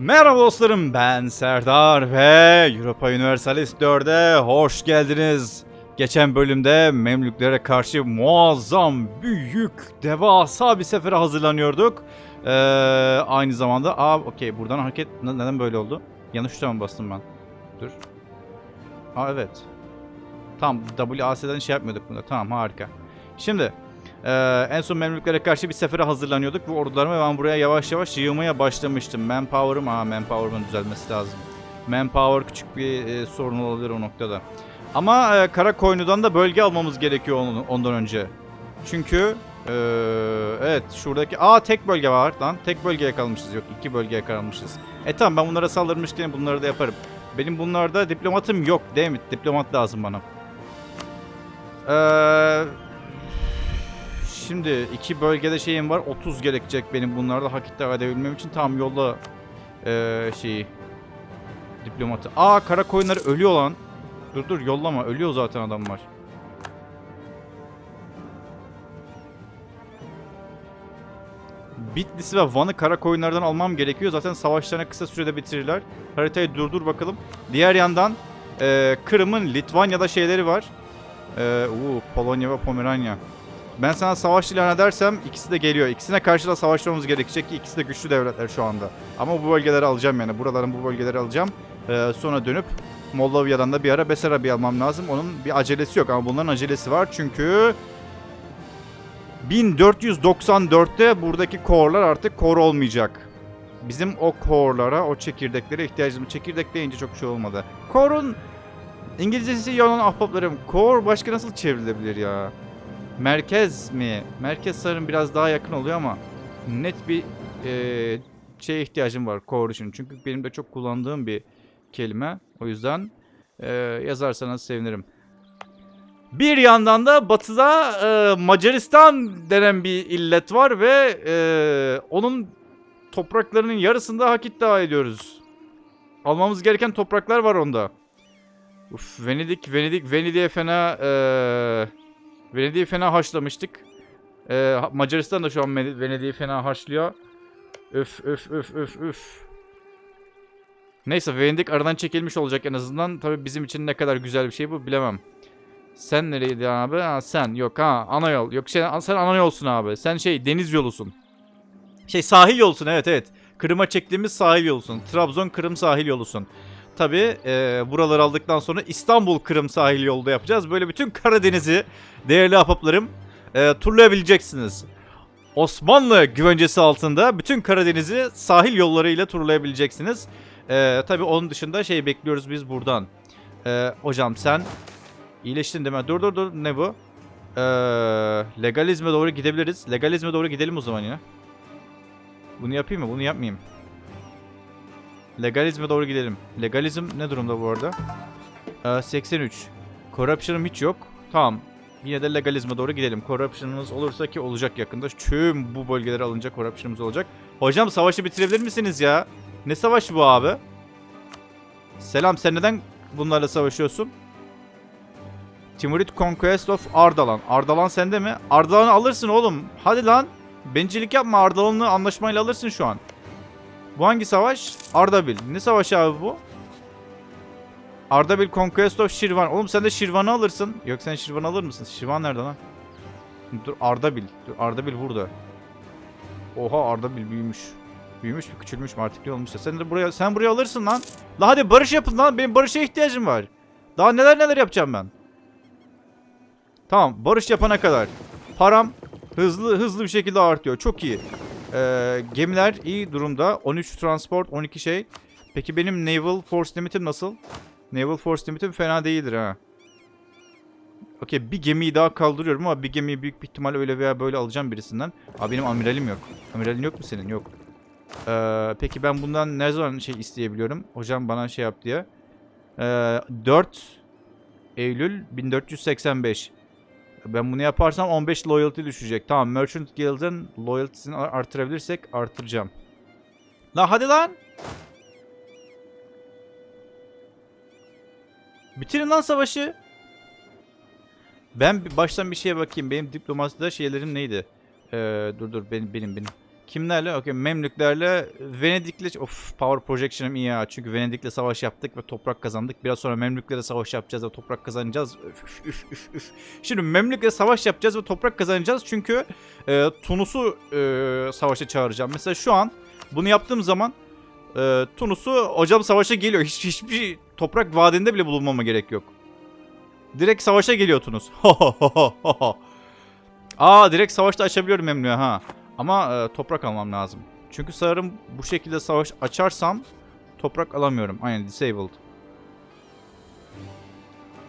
Merhaba dostlarım ben Serdar ve Europa Universalis 4'e hoş geldiniz. Geçen bölümde Memlüklere karşı muazzam, büyük, devasa bir sefere hazırlanıyorduk. Ee, aynı zamanda, aa okey buradan hareket Ne- neden böyle oldu? Yanlış tuşa mı bastım ben? Dur. Aa evet. Tamam WAS'den şey yapmıyorduk bunda. Tamam harika. Şimdi ee, en son Memlüklere karşı bir sefere hazırlanıyorduk ve ordularımı ben buraya yavaş yavaş yığmaya başlamıştım. Manpower'ım, aa manpower'ımın düzelmesi lazım. Manpower küçük bir e, sorun olabilir o noktada. Ama e, Karakoynu'dan da bölge almamız gerekiyor onun- ondan önce. Çünkü e, evet şuradaki aa tek bölge var lan. Tek bölgeye kalmışız yok iki bölgeye kalmışız. E tamam ben bunlara saldırmışken bunları da yaparım. Benim bunlarda diplomatım yok değil mi? Diplomat lazım bana. Eee Şimdi iki bölgede şeyim var. 30 gerekecek benim bunlarda hak iddia edebilmem için. Tam yolla eee şeyi. Diplomatı. Aa kara koyunları ölüyor lan. Dur dur yollama. Ölüyor zaten adamlar. Bitlis'i ve Van'ı kara koyunlardan almam gerekiyor. Zaten savaşlarını kısa sürede bitirirler. Haritayı durdur bakalım. Diğer yandan eee, Kırım'ın Litvanya'da şeyleri var. Eee uu, Polonya ve Pomeranya. Ben sana savaş ilan edersem ikisi de geliyor. İkisine karşı da savaşmamız gerekecek ki ikisi de güçlü devletler şu anda. Ama bu bölgeleri alacağım yani. Buraların bu bölgeleri alacağım. Ee, sonra dönüp Moldavya'dan da bir ara Besarabya'yı almam lazım. Onun bir acelesi yok ama bunların acelesi var çünkü 1494'te buradaki korlar artık kor olmayacak. Bizim o korlara, o çekirdeklere ihtiyacımız. Çekirdek deyince çok şey olmadı. Korun İngilizcesi yalan ahbaplarım. Kor başka nasıl çevrilebilir ya? Merkez mi? Merkez sanırım biraz daha yakın oluyor ama net bir eee şeye ihtiyacım var coalition. Çünkü benim de çok kullandığım bir kelime. O yüzden eee, yazarsanız sevinirim. Bir yandan da batıda eee, Macaristan denen bir illet var ve eee, onun topraklarının yarısında hak iddia ediyoruz. Almamız gereken topraklar var onda. Uf, Venedik, Venedik, Venedik'e fena eee Venedik'i fena haşlamıştık. Ee, Macaristan da şu an Vene- Venedik'i fena haşlıyor. Öf öf öf öf öf. Neyse Venedik aradan çekilmiş olacak en azından. Tabii bizim için ne kadar güzel bir şey bu bilemem. Sen nereydi abi? Ha, sen yok ha ana yol. Yok şey, sen ana yolsun abi. Sen şey deniz yolusun. Şey sahil yolusun evet evet. Kırım'a çektiğimiz sahil yolusun. Trabzon Kırım sahil yolusun. Tabii e, buraları aldıktan sonra İstanbul Kırım sahil yolu da yapacağız. Böyle bütün Karadeniz'i değerli ahbaplarım e, turlayabileceksiniz. Osmanlı güvencesi altında bütün Karadeniz'i sahil yollarıyla turlayabileceksiniz. E, tabii onun dışında şey bekliyoruz biz buradan. E, hocam sen iyileştin değil mi? Dur dur dur ne bu? E, legalizme doğru gidebiliriz. Legalizme doğru gidelim o zaman yine. Bunu yapayım mı? Bunu yapmayayım. Legalizme doğru gidelim. Legalizm ne durumda bu arada? Ee, 83. Corruption'ım hiç yok. Tamam. Yine de legalizme doğru gidelim. Corruption'ımız olursa ki olacak yakında. Tüm bu bölgelere alınacak corruption'ımız olacak. Hocam savaşı bitirebilir misiniz ya? Ne savaşı bu abi? Selam sen neden bunlarla savaşıyorsun? Timurid Conquest of Ardalan. Ardalan sende mi? Ardalan'ı alırsın oğlum. Hadi lan. Bencillik yapma. Ardalan'ı anlaşmayla alırsın şu an. Bu hangi savaş? Ardabil. Ne savaşı abi bu? Ardabil Conquest of Şirvan. Oğlum sen de Şirvan'ı alırsın. Yok sen Şirvan alır mısın? Şirvan nerede lan? Dur Ardabil. Dur Ardabil burada. Oha Ardabil büyümüş. Büyümüş mü küçülmüş mü artık ne olmuş ya. Sen de buraya sen buraya alırsın lan. La hadi barış yapın lan. Benim barışa ihtiyacım var. Daha neler neler yapacağım ben. Tamam barış yapana kadar. Param hızlı hızlı bir şekilde artıyor. Çok iyi. Ee, gemiler iyi durumda. 13 transport, 12 şey. Peki benim Naval Force Limit'im nasıl? Naval Force Limit'im fena değildir ha. Okey bir gemiyi daha kaldırıyorum ama bir gemiyi büyük bir ihtimal öyle veya böyle alacağım birisinden. Abi benim amiralim yok. Amiralin yok mu senin? Yok. Ee, peki ben bundan ne zaman şey isteyebiliyorum? Hocam bana şey yap diye. Ee, 4 Eylül 1485. Ben bunu yaparsam 15 loyalty düşecek. Tamam Merchant Guild'ın loyalty'sini ar- artırabilirsek artıracağım. La hadi lan. Bitirin lan savaşı. Ben baştan bir şeye bakayım. Benim diplomaside şeylerim neydi? Ee, dur dur benim benim benim. Kimlerle? Okey Memlüklerle Venedik'le of power projection'ım iyi ya. Çünkü Venedik'le savaş yaptık ve toprak kazandık. Biraz sonra Memlük'le savaş yapacağız ve toprak kazanacağız. Üf, üf, üf, üf. Şimdi Memlük'le savaş yapacağız ve toprak kazanacağız. Çünkü e, Tunus'u e, savaşa çağıracağım. Mesela şu an bunu yaptığım zaman e, Tunus'u hocam savaşa geliyor. Hiç, hiçbir toprak vaadinde bile bulunmama gerek yok. Direkt savaşa geliyor Tunus. Aa direkt savaşta açabiliyorum Memlük'e ha. Ama e, toprak almam lazım. Çünkü sanırım bu şekilde savaş açarsam toprak alamıyorum. Aynen disabled.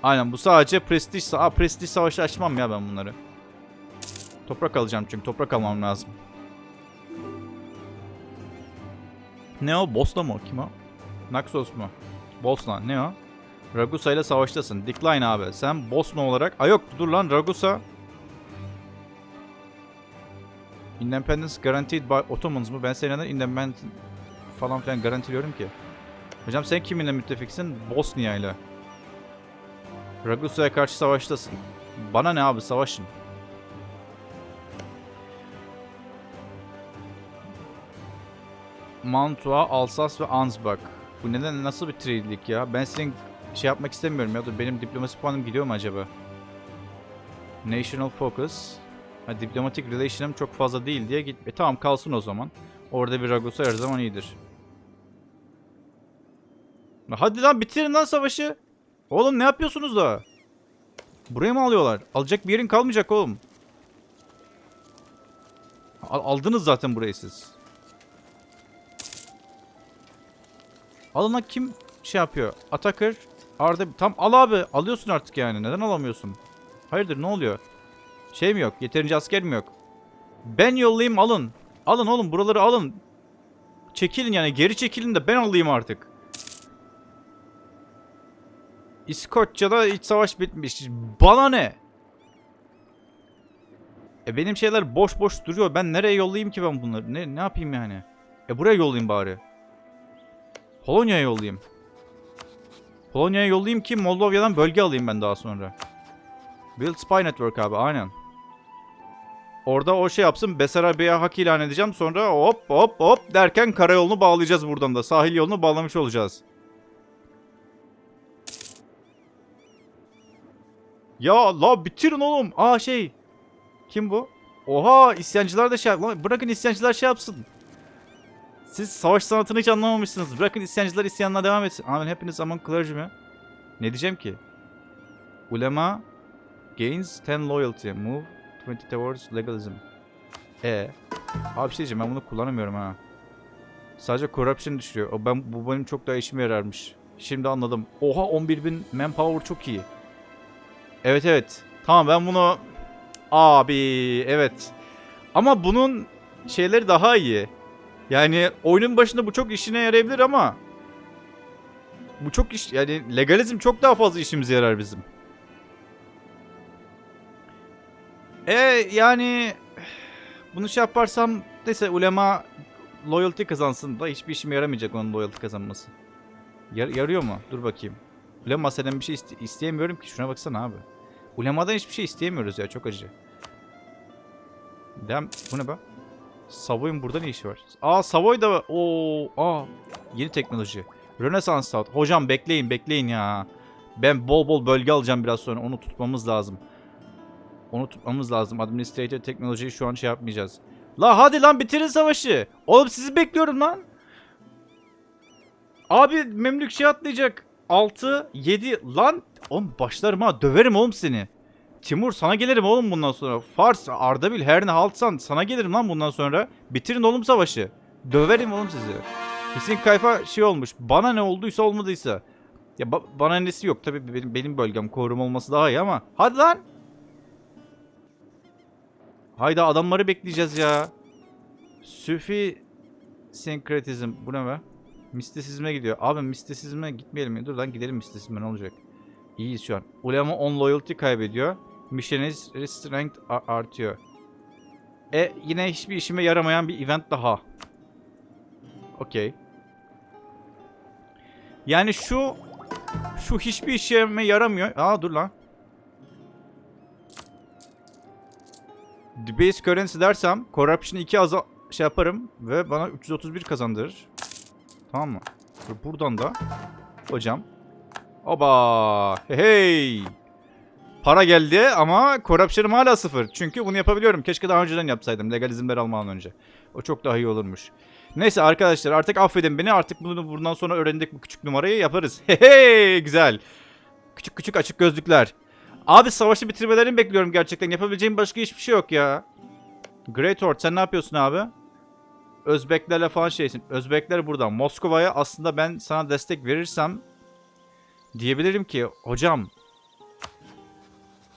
Aynen bu sadece prestij. Aa prestij savaşı açmam ya ben bunları. Toprak alacağım çünkü toprak almam lazım. Ne o? Bosna mı? Kim o? Naxos mu? Bosna. Ne o? Ragusa ile savaştasın. Decline abi. Sen Bosna olarak... Aa yok dur lan Ragusa. Independence guaranteed by Ottomans mı? Ben senin independent falan filan garantiliyorum ki. Hocam sen kiminle müttefiksin? Bosnia ile. Ragusa'ya karşı savaştasın. Bana ne abi savaşın. Mantua, Alsas ve Ansbach. Bu neden nasıl bir trade'lik ya? Ben senin şey yapmak istemiyorum ya. Dur benim diplomasi puanım gidiyor mu acaba? National Focus. Ha, diplomatik relation'ım çok fazla değil diye git. E tamam kalsın o zaman. Orada bir Ragusa her zaman iyidir. Hadi lan bitirin lan savaşı. Oğlum ne yapıyorsunuz da? Buraya mı alıyorlar? Alacak bir yerin kalmayacak oğlum. Al- aldınız zaten burayı siz. Alın kim şey yapıyor? Atakır. Arda tam al abi. Alıyorsun artık yani. Neden alamıyorsun? Hayırdır ne oluyor? Şey mi yok? Yeterince asker mi yok? Ben yollayayım alın. Alın oğlum buraları alın. Çekilin yani geri çekilin de ben alayım artık. İskoçya'da iç savaş bitmiş. Bana ne? E benim şeyler boş boş duruyor. Ben nereye yollayayım ki ben bunları? Ne ne yapayım yani? E buraya yollayayım bari. Polonya'ya yollayayım. Polonya'ya yollayayım ki Moldova'dan bölge alayım ben daha sonra. Build Spy Network abi aynen. Orada o şey yapsın. Besarabia'ya hak ilan edeceğim. Sonra hop hop hop derken karayolunu bağlayacağız buradan da. Sahil yolunu bağlamış olacağız. Ya la bitirin oğlum. Aa şey. Kim bu? Oha isyancılar da şey Lan Bırakın isyancılar şey yapsın. Siz savaş sanatını hiç anlamamışsınız. Bırakın isyancılar isyanına devam etsin. Amen hepiniz among clergy mi? Ne diyeceğim ki? Ulema gains 10 loyalty. Move 20 towards legalism. E. Abi bir şey diyeceğim ben bunu kullanamıyorum ha. Sadece corruption düşürüyor. O ben bu benim çok daha işime yararmış. Şimdi anladım. Oha 11.000 manpower çok iyi. Evet evet. Tamam ben bunu abi evet. Ama bunun şeyleri daha iyi. Yani oyunun başında bu çok işine yarayabilir ama bu çok iş yani legalizm çok daha fazla işimize yarar bizim. E yani bunu şey yaparsam neyse ulema loyalty kazansın da hiçbir işime yaramayacak onun loyalty kazanması. Yar- yarıyor mu? Dur bakayım. Ulema senden bir şey iste- isteyemiyorum ki. Şuna baksana abi. Ulemadan hiçbir şey isteyemiyoruz ya. Çok acı. Dem bu ne be? Savoy'un burada ne işi var? Aa Savoy da o aa yeni teknoloji. Rönesans Stout. Hocam bekleyin bekleyin ya. Ben bol bol bölge alacağım biraz sonra. Onu tutmamız lazım. Onu lazım. Administrator teknolojiyi şu an şey yapmayacağız. La hadi lan bitirin savaşı. Oğlum sizi bekliyorum lan. Abi Memlük şey atlayacak. 6, 7 lan. Oğlum başlarım ha. Döverim oğlum seni. Timur sana gelirim oğlum bundan sonra. Fars, Ardabil, her ne haltsan sana gelirim lan bundan sonra. Bitirin oğlum savaşı. Döverim oğlum sizi. Kesin kayfa şey olmuş. Bana ne olduysa olmadıysa. Ya ba- bana nesi yok tabii benim, benim bölgem korum olması daha iyi ama. Hadi lan. Hayda adamları bekleyeceğiz ya. Süfi senkretizm. Bu ne be? Mistisizme gidiyor. Abi mistisizme gitmeyelim mi? Dur lan gidelim mistisizme ne olacak? İyiyiz şu an. Ulema on loyalty kaybediyor. Missionary strength artıyor. E yine hiçbir işime yaramayan bir event daha. Okey. Yani şu şu hiçbir işime yaramıyor. Aa dur lan. Debase currency dersem corruption 2 azal şey yaparım ve bana 331 kazandırır. Tamam mı? Buradan da hocam. Oba! Hey! Para geldi ama corruption'ım hala sıfır. Çünkü bunu yapabiliyorum. Keşke daha önceden yapsaydım. Legalizmleri almadan önce. O çok daha iyi olurmuş. Neyse arkadaşlar artık affedin beni. Artık bunu bundan sonra öğrendik bu küçük numarayı yaparız. Hey! Güzel. Küçük küçük açık gözlükler. Abi savaşı bitirmelerini bekliyorum gerçekten. Yapabileceğim başka hiçbir şey yok ya. Great Horde sen ne yapıyorsun abi? Özbeklerle falan şeysin. Özbekler burada. Moskova'ya aslında ben sana destek verirsem diyebilirim ki hocam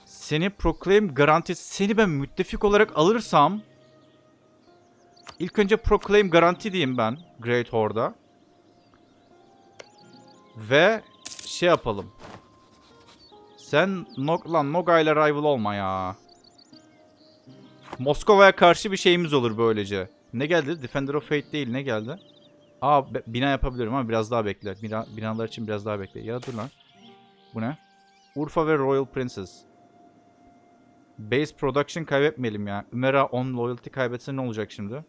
seni Proclaim garantisi seni ben müttefik olarak alırsam ilk önce Proclaim garanti diyeyim ben Great Horde'a. Ve şey yapalım. Sen Nog lan Noga ile rival olma ya. Moskova'ya karşı bir şeyimiz olur böylece. Ne geldi? Defender of Fate değil ne geldi? Aa bina yapabilirim ama biraz daha bekle. Bina, binalar için biraz daha bekle. Ya dur lan. Bu ne? Urfa ve Royal Princess. Base production kaybetmeyelim ya. Ümera 10 loyalty kaybetse ne olacak şimdi?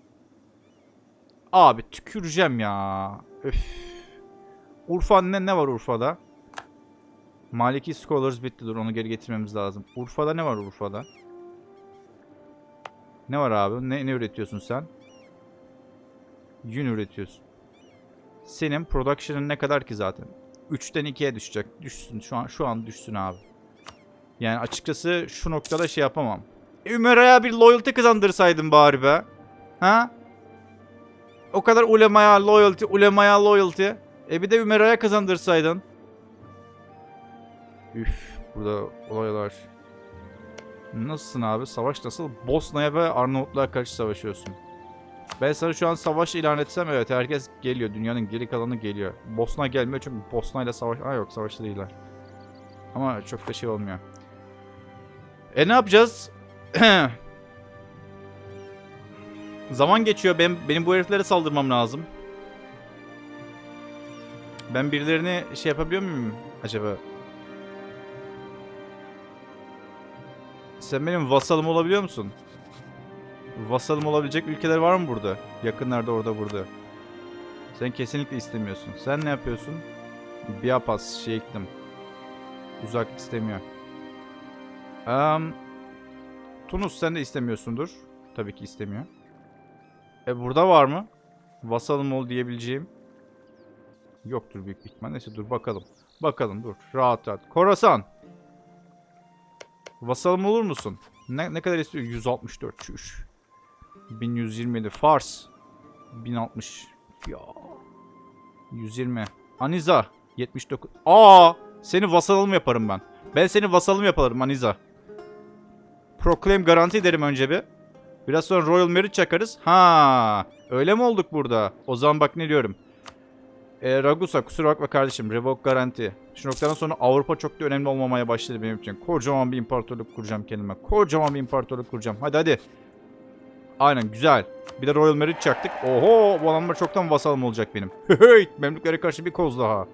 Abi tüküreceğim ya. Öf. Urfa ne, ne var Urfa'da? Maliki Scholars bitti dur onu geri getirmemiz lazım. Urfa'da ne var Urfa'da? Ne var abi? Ne, ne üretiyorsun sen? Yün üretiyorsun. Senin production'ın ne kadar ki zaten? 3'ten 2'ye düşecek. Düşsün şu an şu an düşsün abi. Yani açıkçası şu noktada şey yapamam. Ümera'ya bir loyalty kazandırsaydın bari be. Ha? O kadar ulemaya loyalty, ulemaya loyalty. E bir de Ümera'ya kazandırsaydın. Üf, burada olaylar. Nasılsın abi? Savaş nasıl? Bosna'ya ve Arnavutluğa karşı savaşıyorsun. Ben sana şu an savaş ilan etsem evet herkes geliyor. Dünyanın geri kalanı geliyor. Bosna gelmiyor çünkü Bosna ile savaş... Aa yok savaşta değiller. Ama çok da şey olmuyor. E ne yapacağız? Zaman geçiyor. Ben, benim bu heriflere saldırmam lazım. Ben birilerini şey yapabiliyor muyum acaba? Sen benim vasalım olabiliyor musun? Vasalım olabilecek ülkeler var mı burada? Yakınlarda orada burada. Sen kesinlikle istemiyorsun. Sen ne yapıyorsun? Biapas şey ektim. Uzak istemiyor. Um, Tunus sen de istemiyorsundur. Tabii ki istemiyor. E burada var mı? Vasalım ol diyebileceğim. Yoktur büyük ihtimal. Neyse dur bakalım. Bakalım dur. Rahat rahat. Korasan. Vasalım olur musun? Ne, ne kadar istiyor? 164. Çüş. 1127. Fars. 1060. Ya. 120. Aniza. 79. Aa! Seni vasalım yaparım ben. Ben seni vasalım yaparım Aniza. Proclaim garanti ederim önce bir. Biraz sonra Royal Merit çakarız. Ha, öyle mi olduk burada? O zaman bak ne diyorum. E, Ragusa kusura bakma kardeşim. Revoke garanti. Şu noktadan sonra Avrupa çok da önemli olmamaya başladı benim için. Kocaman bir imparatorluk kuracağım kendime. Kocaman bir imparatorluk kuracağım. Hadi hadi. Aynen güzel. Bir de Royal Merit çaktık. Oho bu adamlar çoktan vasalım olacak benim. Hey Memlüklere karşı bir koz daha.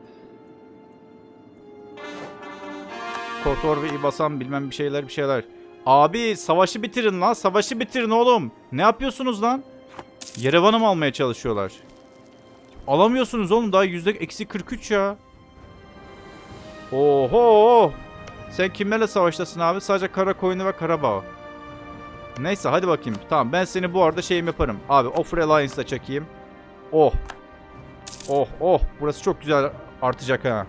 Kotor ve İbasan bilmem bir şeyler bir şeyler. Abi savaşı bitirin lan. Savaşı bitirin oğlum. Ne yapıyorsunuz lan? Yerevan'ı mı almaya çalışıyorlar? Alamıyorsunuz oğlum. Daha yüzde eksi 43 ya. Oho. Sen kimlerle savaştasın abi? Sadece Karakoyunlu ve Karabağ. Neyse hadi bakayım. Tamam ben seni bu arada şeyim yaparım. Abi Offer Alliance'da çekeyim. Oh. Oh oh. Burası çok güzel artacak ha.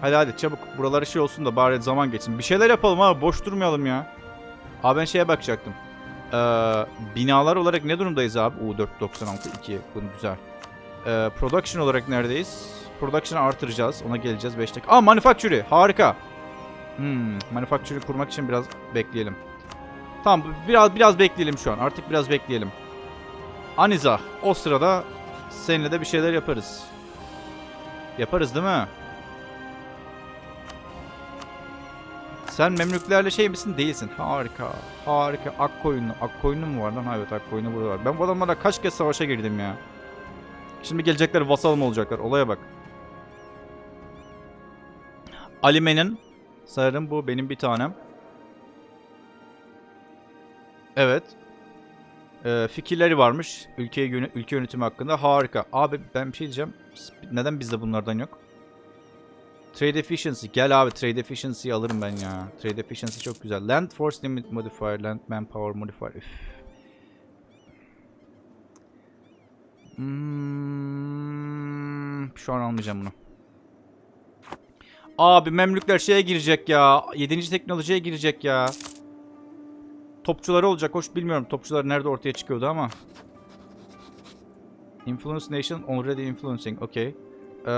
Hadi hadi çabuk buraları şey olsun da bari zaman geçsin. Bir şeyler yapalım abi boş durmayalım ya. Abi ben şeye bakacaktım. Ee, binalar olarak ne durumdayız abi? U 496 2 bunu güzel. Ee, production olarak neredeyiz? Production'ı artıracağız. Ona geleceğiz 5 dakika. Aa manufacturing harika. Hmm, manufacturing kurmak için biraz bekleyelim. Tamam biraz biraz bekleyelim şu an. Artık biraz bekleyelim. Aniza o sırada seninle de bir şeyler yaparız. Yaparız değil mi? Sen Memlüklerle şey misin? Değilsin. Harika. Harika. Akkoyunlu. Akkoyunlu mu var lan? Ha, Evet Akkoyunlu burada var. Ben bu adamlarla kaç kez savaşa girdim ya. Şimdi gelecekler vasalım olacaklar. Olaya bak. Alime'nin sanırım bu benim bir tanem. Evet. Ee, fikirleri varmış ülke, yöne- ülke yönetimi hakkında. Harika. Abi ben bir şey diyeceğim. Neden bizde bunlardan yok? Trade efficiency. Gel abi trade efficiency'yi alırım ben ya. Trade efficiency çok güzel. Land force limit modifier, land manpower modifier. Üf. Hmm, şu an almayacağım bunu. Abi Memlükler şeye girecek ya. 7. teknolojiye girecek ya. Topçuları olacak. Hoş bilmiyorum topçular nerede ortaya çıkıyordu ama. Influence Nation already influencing. Okay. Ee,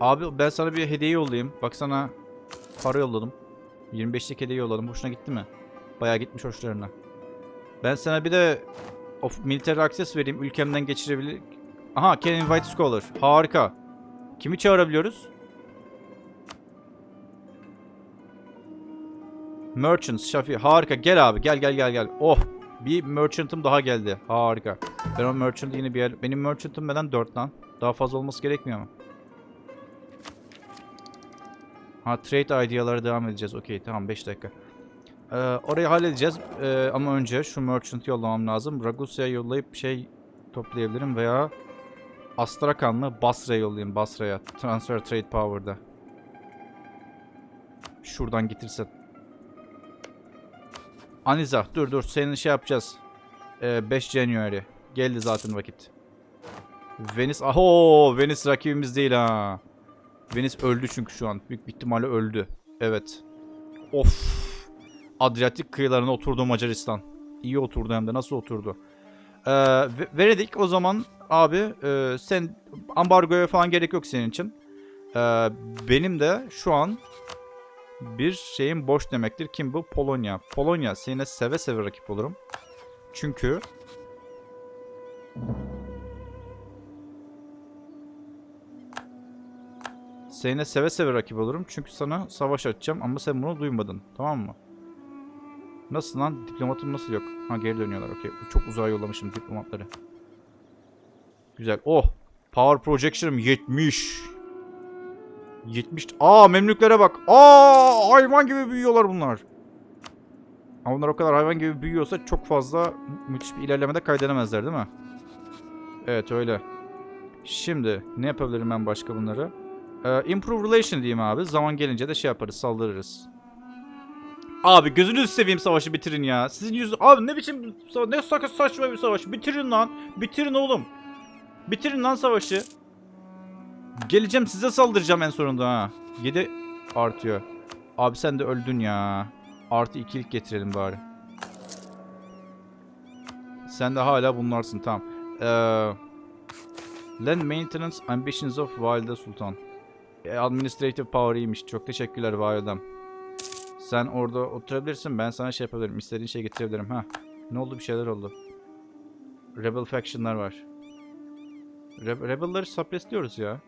abi ben sana bir hediye yollayayım. Bak sana para yolladım. 25'lik hediye yolladım. Hoşuna gitti mi? Bayağı gitmiş hoşlarına. Ben sana bir de of military access vereyim. Ülkemden geçirebilir. Aha can invite scholar. Harika. Kimi çağırabiliyoruz? Merchants, Şafi. Harika. Gel abi. Gel gel gel gel. Oh. Bir merchant'ım daha geldi. Harika. Ben o merchant'ı yine bir yer... Benim merchant'ım neden 4 lan? Daha fazla olması gerekmiyor mu? Ha trade idealara devam edeceğiz. Okey tamam 5 dakika. Ee, orayı halledeceğiz. Ee, ama önce şu merchant yollamam lazım. Ragusya'ya yollayıp şey toplayabilirim veya Astrakanlı Basra'ya yollayayım. Basra'ya. Transfer Trade Power'da. Şuradan getirsen. Aniza dur dur senin şey yapacağız. Ee, 5 January. Geldi zaten vakit. Venice. Aho Venice rakibimiz değil ha. Venice öldü çünkü şu an. Büyük ihtimalle öldü. Evet. Of. Adriyatik kıyılarına oturdu Macaristan. İyi oturdu hem de. Nasıl oturdu? Ee, Ve- Venedik o zaman abi e, sen ambargoya falan gerek yok senin için. Ee, benim de şu an bir şeyim boş demektir. Kim bu? Polonya. Polonya seninle seve seve rakip olurum. Çünkü seninle seve seve rakip olurum. Çünkü sana savaş açacağım ama sen bunu duymadın. Tamam mı? Nasıl lan? Diplomatım nasıl yok? Ha geri dönüyorlar. Okey. Çok uzağa yollamışım diplomatları. Güzel. Oh. Power projection'ım 70. 70. Aa memlüklere bak. Aa hayvan gibi büyüyorlar bunlar. Ama bunlar o kadar hayvan gibi büyüyorsa çok fazla mü- müthiş bir ilerlemede kaydedemezler değil mi? Evet öyle. Şimdi ne yapabilirim ben başka bunları? Ee, improve relation diyeyim abi. Zaman gelince de şey yaparız saldırırız. Abi gözünüzü seveyim savaşı bitirin ya. Sizin yüzü... Abi ne biçim... Ne sakat saçma bir savaş. Bitirin lan. Bitirin oğlum. Bitirin lan savaşı. Geleceğim size saldıracağım en sonunda ha. 7 artıyor. Abi sen de öldün ya. Artı ikilik getirelim bari. Sen de hala bunlarsın tamam. Ee, Land Maintenance Ambitions of Valide Sultan. E, administrative Power iyiymiş. Çok teşekkürler Validem. Sen orada oturabilirsin. Ben sana şey yapabilirim. İstediğin şey getirebilirim. Ha. Ne oldu? Bir şeyler oldu. Rebel faction'lar var. Re Rebel'ları suppressliyoruz ya.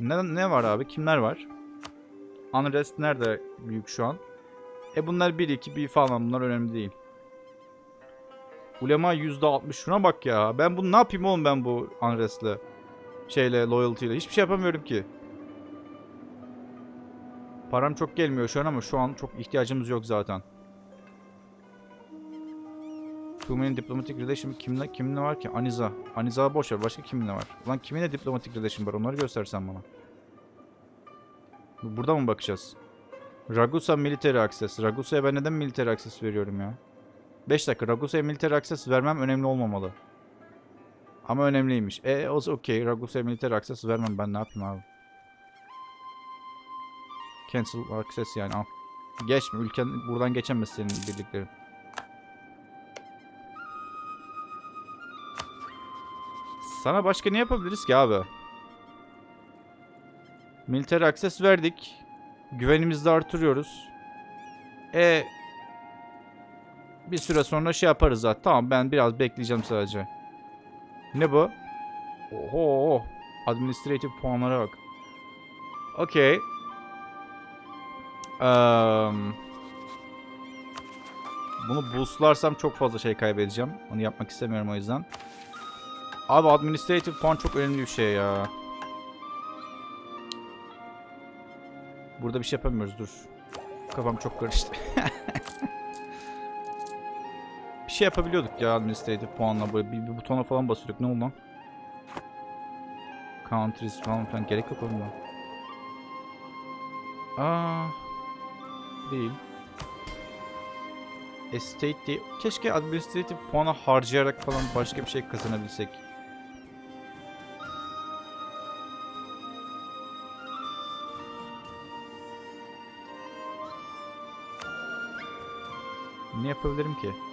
Ne, ne var abi? Kimler var? Unrest nerede büyük şu an? E bunlar 1 2 1 falan bunlar önemli değil. Ulema %60 şuna bak ya. Ben bunu ne yapayım oğlum ben bu Unrest'le? Şeyle, loyalty ile. Hiçbir şey yapamıyorum ki. Param çok gelmiyor şu an ama şu an çok ihtiyacımız yok zaten. Too many diplomatic relation kimle kimle var ki? Aniza. Aniza boş ver. Başka kiminle var? Lan kiminle diplomatic relation var? Onları göstersen bana. Burada mı bakacağız? Ragusa military access. Ragusa'ya ben neden military access veriyorum ya? 5 dakika. Ragusa'ya military access vermem önemli olmamalı. Ama önemliymiş. E o okey. Ragusa'ya military access vermem ben ne yapayım abi? Cancel access yani al. Geçme. Ülken buradan geçemez senin birliklerin. Sana başka ne yapabiliriz ki abi? Military access verdik. Güvenimizi de artırıyoruz. E bir süre sonra şey yaparız zaten. Tamam ben biraz bekleyeceğim sadece. Ne bu? Oho. Administrative puanlara bak. Okey. Eee, bunu boostlarsam çok fazla şey kaybedeceğim. Onu yapmak istemiyorum o yüzden. Abi administrative puan çok önemli bir şey ya. Burada bir şey yapamıyoruz dur. Kafam çok karıştı. şey yapabiliyorduk ya administrative puanla böyle bir, bir butona falan basıyorduk. Ne oldu lan? Countries falan filan gerek yok oğlum. Aa, değil. Estate değil. Keşke administrative puanı harcayarak falan başka bir şey kazanabilsek. Ne yapabilirim ki?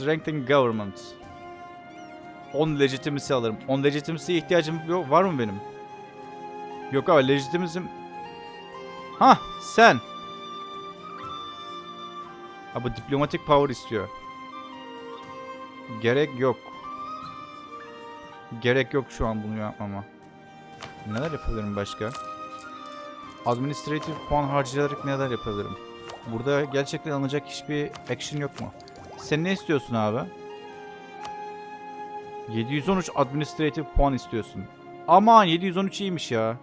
Strengthen government. 10 legitimacy alırım. 10 legitimacy'ye ihtiyacım yok. Var mı benim? Yok abi legitimacy'm... Ha sen. Ha bu diplomatic power istiyor. Gerek yok. Gerek yok şu an bunu yapmama. Neler yapabilirim başka? Administrative puan harcayarak neler yapabilirim? Burada gerçekten alınacak hiçbir action yok mu? Sen ne istiyorsun abi? 713 administrative puan istiyorsun. Aman 713 iyiymiş ya.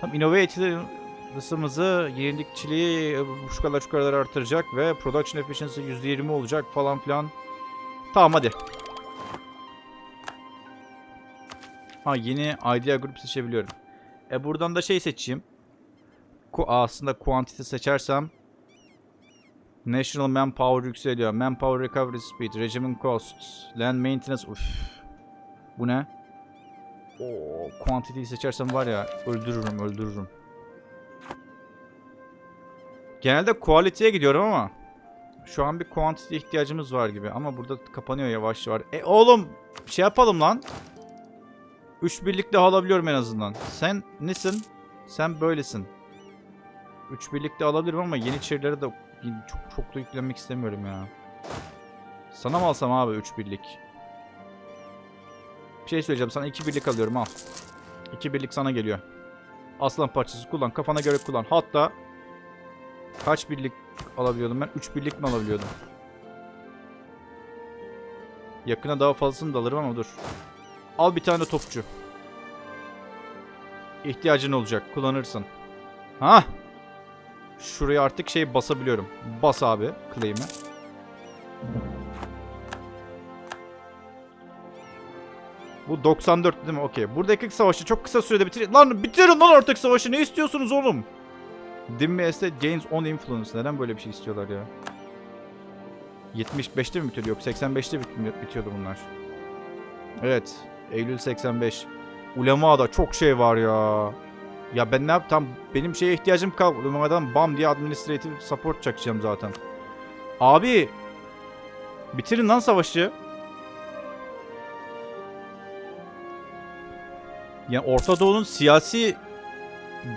Tam innovative hızımızı, yenilikçiliği e, şu kadar şu kadar artıracak ve production efficiency %20 olacak falan filan. Tamam hadi. Ha yeni idea group seçebiliyorum. E buradan da şey seçeyim. Ku aslında quantity seçersem National Manpower yükseliyor. Manpower Recovery Speed, Regiment Costs, Land Maintenance. Uf. Bu ne? Oo, quantity'yi seçersem var ya öldürürüm, öldürürüm. Genelde quality'ye gidiyorum ama şu an bir quantity ihtiyacımız var gibi ama burada kapanıyor yavaş yavaş. E oğlum şey yapalım lan. 3 birlik daha alabiliyorum en azından. Sen nesin? Sen böylesin. 3 birlik de alabilirim ama Yeniçerilere de çok çok da yüklenmek istemiyorum ya. Sana mı alsam abi 3 birlik? Bir şey söyleyeceğim sana 2 birlik alıyorum al. 2 birlik sana geliyor. Aslan parçası kullan kafana göre kullan. Hatta kaç birlik alabiliyordum ben? 3 birlik mi alabiliyordum? Yakına daha fazlasını da alırım ama dur. Al bir tane topçu. İhtiyacın olacak. Kullanırsın. Ha? Şuraya artık şey basabiliyorum. Bas abi claim'i. Bu 94 değil mi? Okey. Buradaki savaşı çok kısa sürede bitir. Lan bitirin lan artık savaşı. Ne istiyorsunuz oğlum? Estate gains on influence. Neden böyle bir şey istiyorlar ya? 75'te mi bitiyordu? Yok 85'te bit- bitiyordu bunlar. Evet. Eylül 85. Ulema'da çok şey var ya. Ya ben ne yaptım? Benim şeye ihtiyacım kalmadı. Ulema'dan bam diye administrative support çakacağım zaten. Abi. Bitirin lan savaşı. Yani Orta Doğu'nun siyasi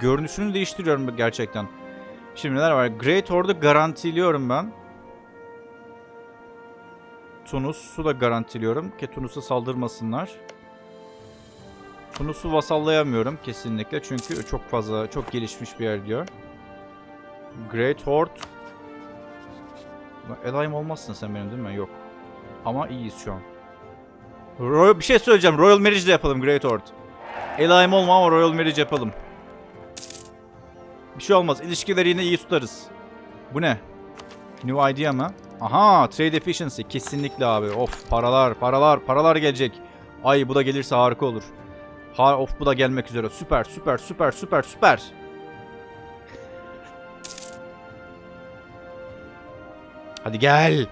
görünüşünü değiştiriyorum gerçekten. Şimdi neler var? Great Order'ı garantiliyorum ben. Tunus'u da garantiliyorum ki Tunus'a saldırmasınlar. Tunus'u vasallayamıyorum kesinlikle çünkü çok fazla, çok gelişmiş bir yer diyor. Great Horde. Elayım olmazsın sen benim değil mi? Yok. Ama iyiyiz şu an. Royal, bir şey söyleyeceğim. Royal Marriage de yapalım Great Horde. Elayım olma ama Royal Marriage yapalım. Bir şey olmaz. İlişkileri yine iyi tutarız. Bu ne? New idea mı? Aha trade efficiency kesinlikle abi. Of paralar paralar paralar gelecek. Ay bu da gelirse harika olur. Ha of bu da gelmek üzere. Süper süper süper süper süper. Hadi gel.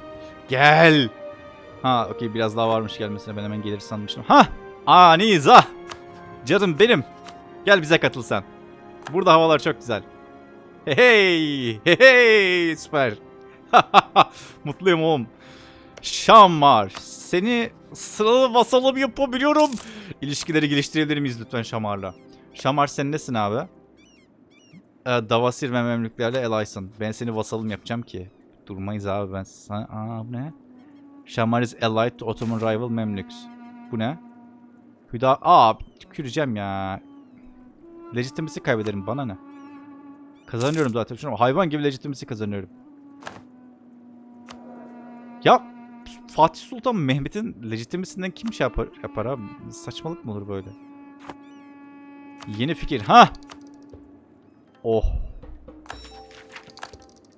Gel. Ha okey biraz daha varmış gelmesine ben hemen gelir sanmıştım. Ha! Aniza! Canım benim. Gel bize katıl sen. Burada havalar çok güzel. Hey hey! Hey hey! Süper. Mutluyum oğlum. Şamar. Seni sıralı vasalım yapabiliyorum. İlişkileri geliştirebilir miyiz lütfen Şamar'la? Şamar sen nesin abi? Ee, Davasir ve Memlüklerle Elaysın. Ben seni vasalım yapacağım ki. Durmayız abi ben sana... Aa bu ne? Şamar is allied to Ottoman rival Memlüks. Bu ne? Hüda... Aa tüküreceğim ya. Legitimacy kaybederim bana ne? Kazanıyorum zaten. Şunu hayvan gibi legitimacy kazanıyorum. Ya Fatih Sultan Mehmet'in legitimisinden kim şey yapar, yapar abi? Saçmalık mı olur böyle? Yeni fikir. Ha! Oh.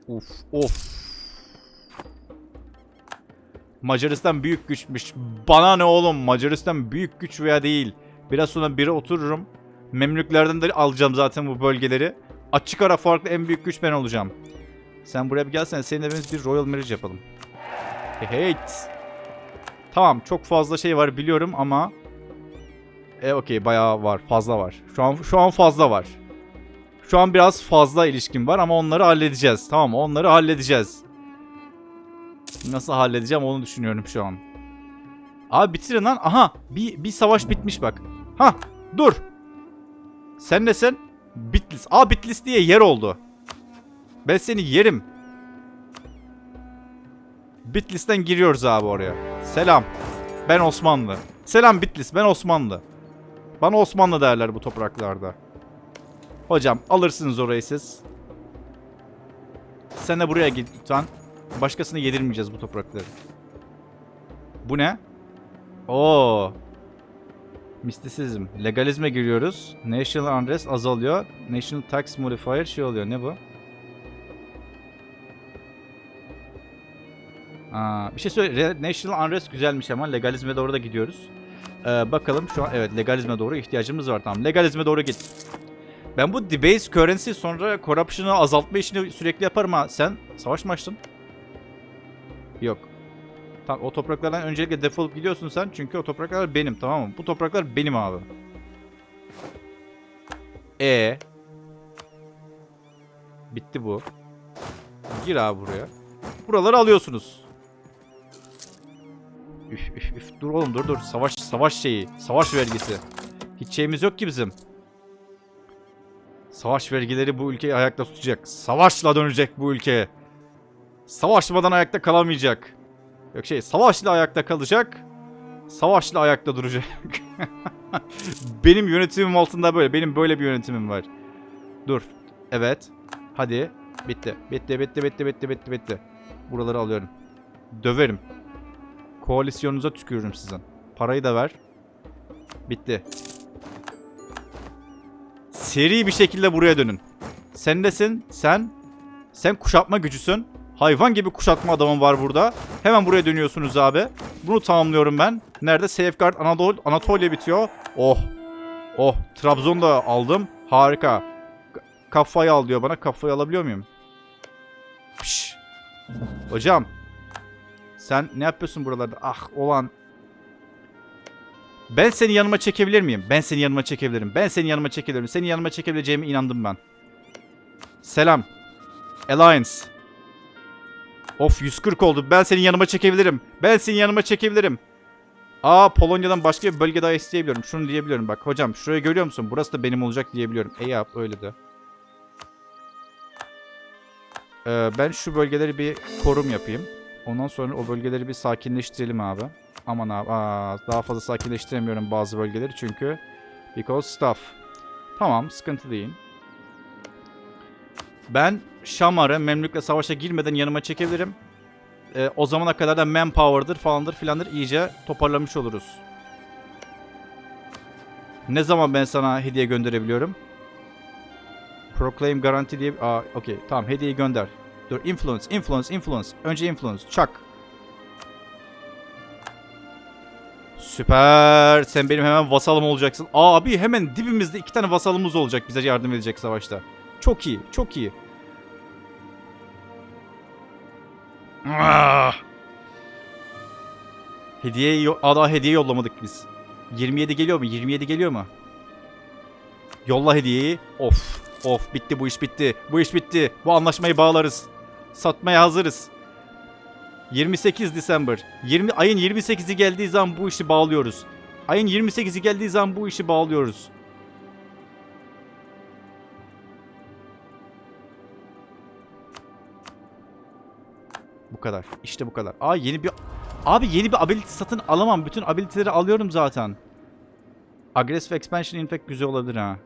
Uf of. Macaristan büyük güçmüş. Bana ne oğlum Macaristan büyük güç veya değil. Biraz sonra biri otururum. Memlüklerden de alacağım zaten bu bölgeleri. Açık ara farklı en büyük güç ben olacağım. Sen buraya bir gelsen senin evimiz bir Royal Marriage yapalım. Hey Tamam çok fazla şey var biliyorum ama e okey bayağı var fazla var. Şu an şu an fazla var. Şu an biraz fazla ilişkin var ama onları halledeceğiz. Tamam? Onları halledeceğiz. Nasıl halledeceğim onu düşünüyorum şu an. Abi bitirin lan. Aha bir, bir savaş bitmiş bak. Ha dur. Sen ne sen? Bitlis. Aa Bitlis diye yer oldu. Ben seni yerim. Bitlis'ten giriyoruz abi oraya. Selam. Ben Osmanlı. Selam Bitlis. Ben Osmanlı. Bana Osmanlı derler bu topraklarda. Hocam alırsınız orayı siz. Sen de buraya git lütfen. Başkasına yedirmeyeceğiz bu toprakları. Bu ne? Oo. Mistisizm. Legalizme giriyoruz. National Unrest azalıyor. National Tax Modifier şey oluyor. Ne bu? Aa, bir şey söyle. National Unrest güzelmiş ama legalizme doğru da gidiyoruz. Ee, bakalım şu an evet legalizme doğru ihtiyacımız var tamam. Legalizme doğru git. Ben bu debase currency sonra corruption'ı azaltma işini sürekli yaparım ha. Sen savaş mı açtın? Yok. Tamam o topraklardan öncelikle defolup gidiyorsun sen çünkü o topraklar benim tamam mı? Bu topraklar benim abi. E Bitti bu. Gir abi buraya. Buraları alıyorsunuz. Üf üf üf dur oğlum dur dur. Savaş savaş şeyi. Savaş vergisi. Hiç şeyimiz yok ki bizim. Savaş vergileri bu ülkeyi ayakta tutacak. Savaşla dönecek bu ülke. Savaşmadan ayakta kalamayacak. Yok şey savaşla ayakta kalacak. Savaşla ayakta duracak. Benim yönetimim altında böyle. Benim böyle bir yönetimim var. Dur. Evet. Hadi. Bitti. Bitti bitti bitti bitti bitti bitti. Buraları alıyorum. Döverim. Koalisyonunuza tükürürüm sizin. Parayı da ver. Bitti. Seri bir şekilde buraya dönün. Sen nesin? Sen? Sen kuşatma gücüsün. Hayvan gibi kuşatma adamın var burada. Hemen buraya dönüyorsunuz abi. Bunu tamamlıyorum ben. Nerede? Safeguard Anadolu, Anatolia bitiyor. Oh. Oh. Trabzon da aldım. Harika. Kafayı al diyor bana. Kafayı alabiliyor muyum? Piş. Hocam. Sen ne yapıyorsun buralarda? Ah olan. Ben seni yanıma çekebilir miyim? Ben seni yanıma çekebilirim. Ben seni yanıma çekebilirim. Seni yanıma çekebileceğime inandım ben. Selam. Alliance. Of 140 oldu. Ben seni yanıma çekebilirim. Ben seni yanıma çekebilirim. Aa Polonya'dan başka bir bölge daha isteyebiliyorum. Şunu diyebiliyorum bak. Hocam şurayı görüyor musun? Burası da benim olacak diyebiliyorum. E yap öyle de. Ee, ben şu bölgeleri bir korum yapayım. Ondan sonra o bölgeleri bir sakinleştirelim abi. Aman abi. Aa, daha fazla sakinleştiremiyorum bazı bölgeleri çünkü. Because stuff. Tamam sıkıntı değil. Ben Şamar'ı Memlük'le savaşa girmeden yanıma çekebilirim. Ee, o zamana kadar da manpower'dır falandır filandır iyice toparlamış oluruz. Ne zaman ben sana hediye gönderebiliyorum? Proclaim garanti diye... Aa okey tamam hediyeyi gönder. Dur influence influence influence. Önce influence çak. Süper. Sen benim hemen vasalım olacaksın. Abi hemen dibimizde iki tane vasalımız olacak bize yardım edecek savaşta. Çok iyi, çok iyi. Ah! Hediye daha hediye yollamadık biz. 27 geliyor mu? 27 geliyor mu? Yolla hediyeyi. Of. Of bitti bu iş bitti. Bu iş bitti. Bu anlaşmayı bağlarız. Satmaya hazırız. 28 December. 20 ayın 28'i geldiği zaman bu işi bağlıyoruz. Ayın 28'i geldiği zaman bu işi bağlıyoruz. Bu kadar. İşte bu kadar. Aa yeni bir Abi yeni bir ability satın alamam. Bütün ability'leri alıyorum zaten. Aggressive expansion infect güzel olabilir ha.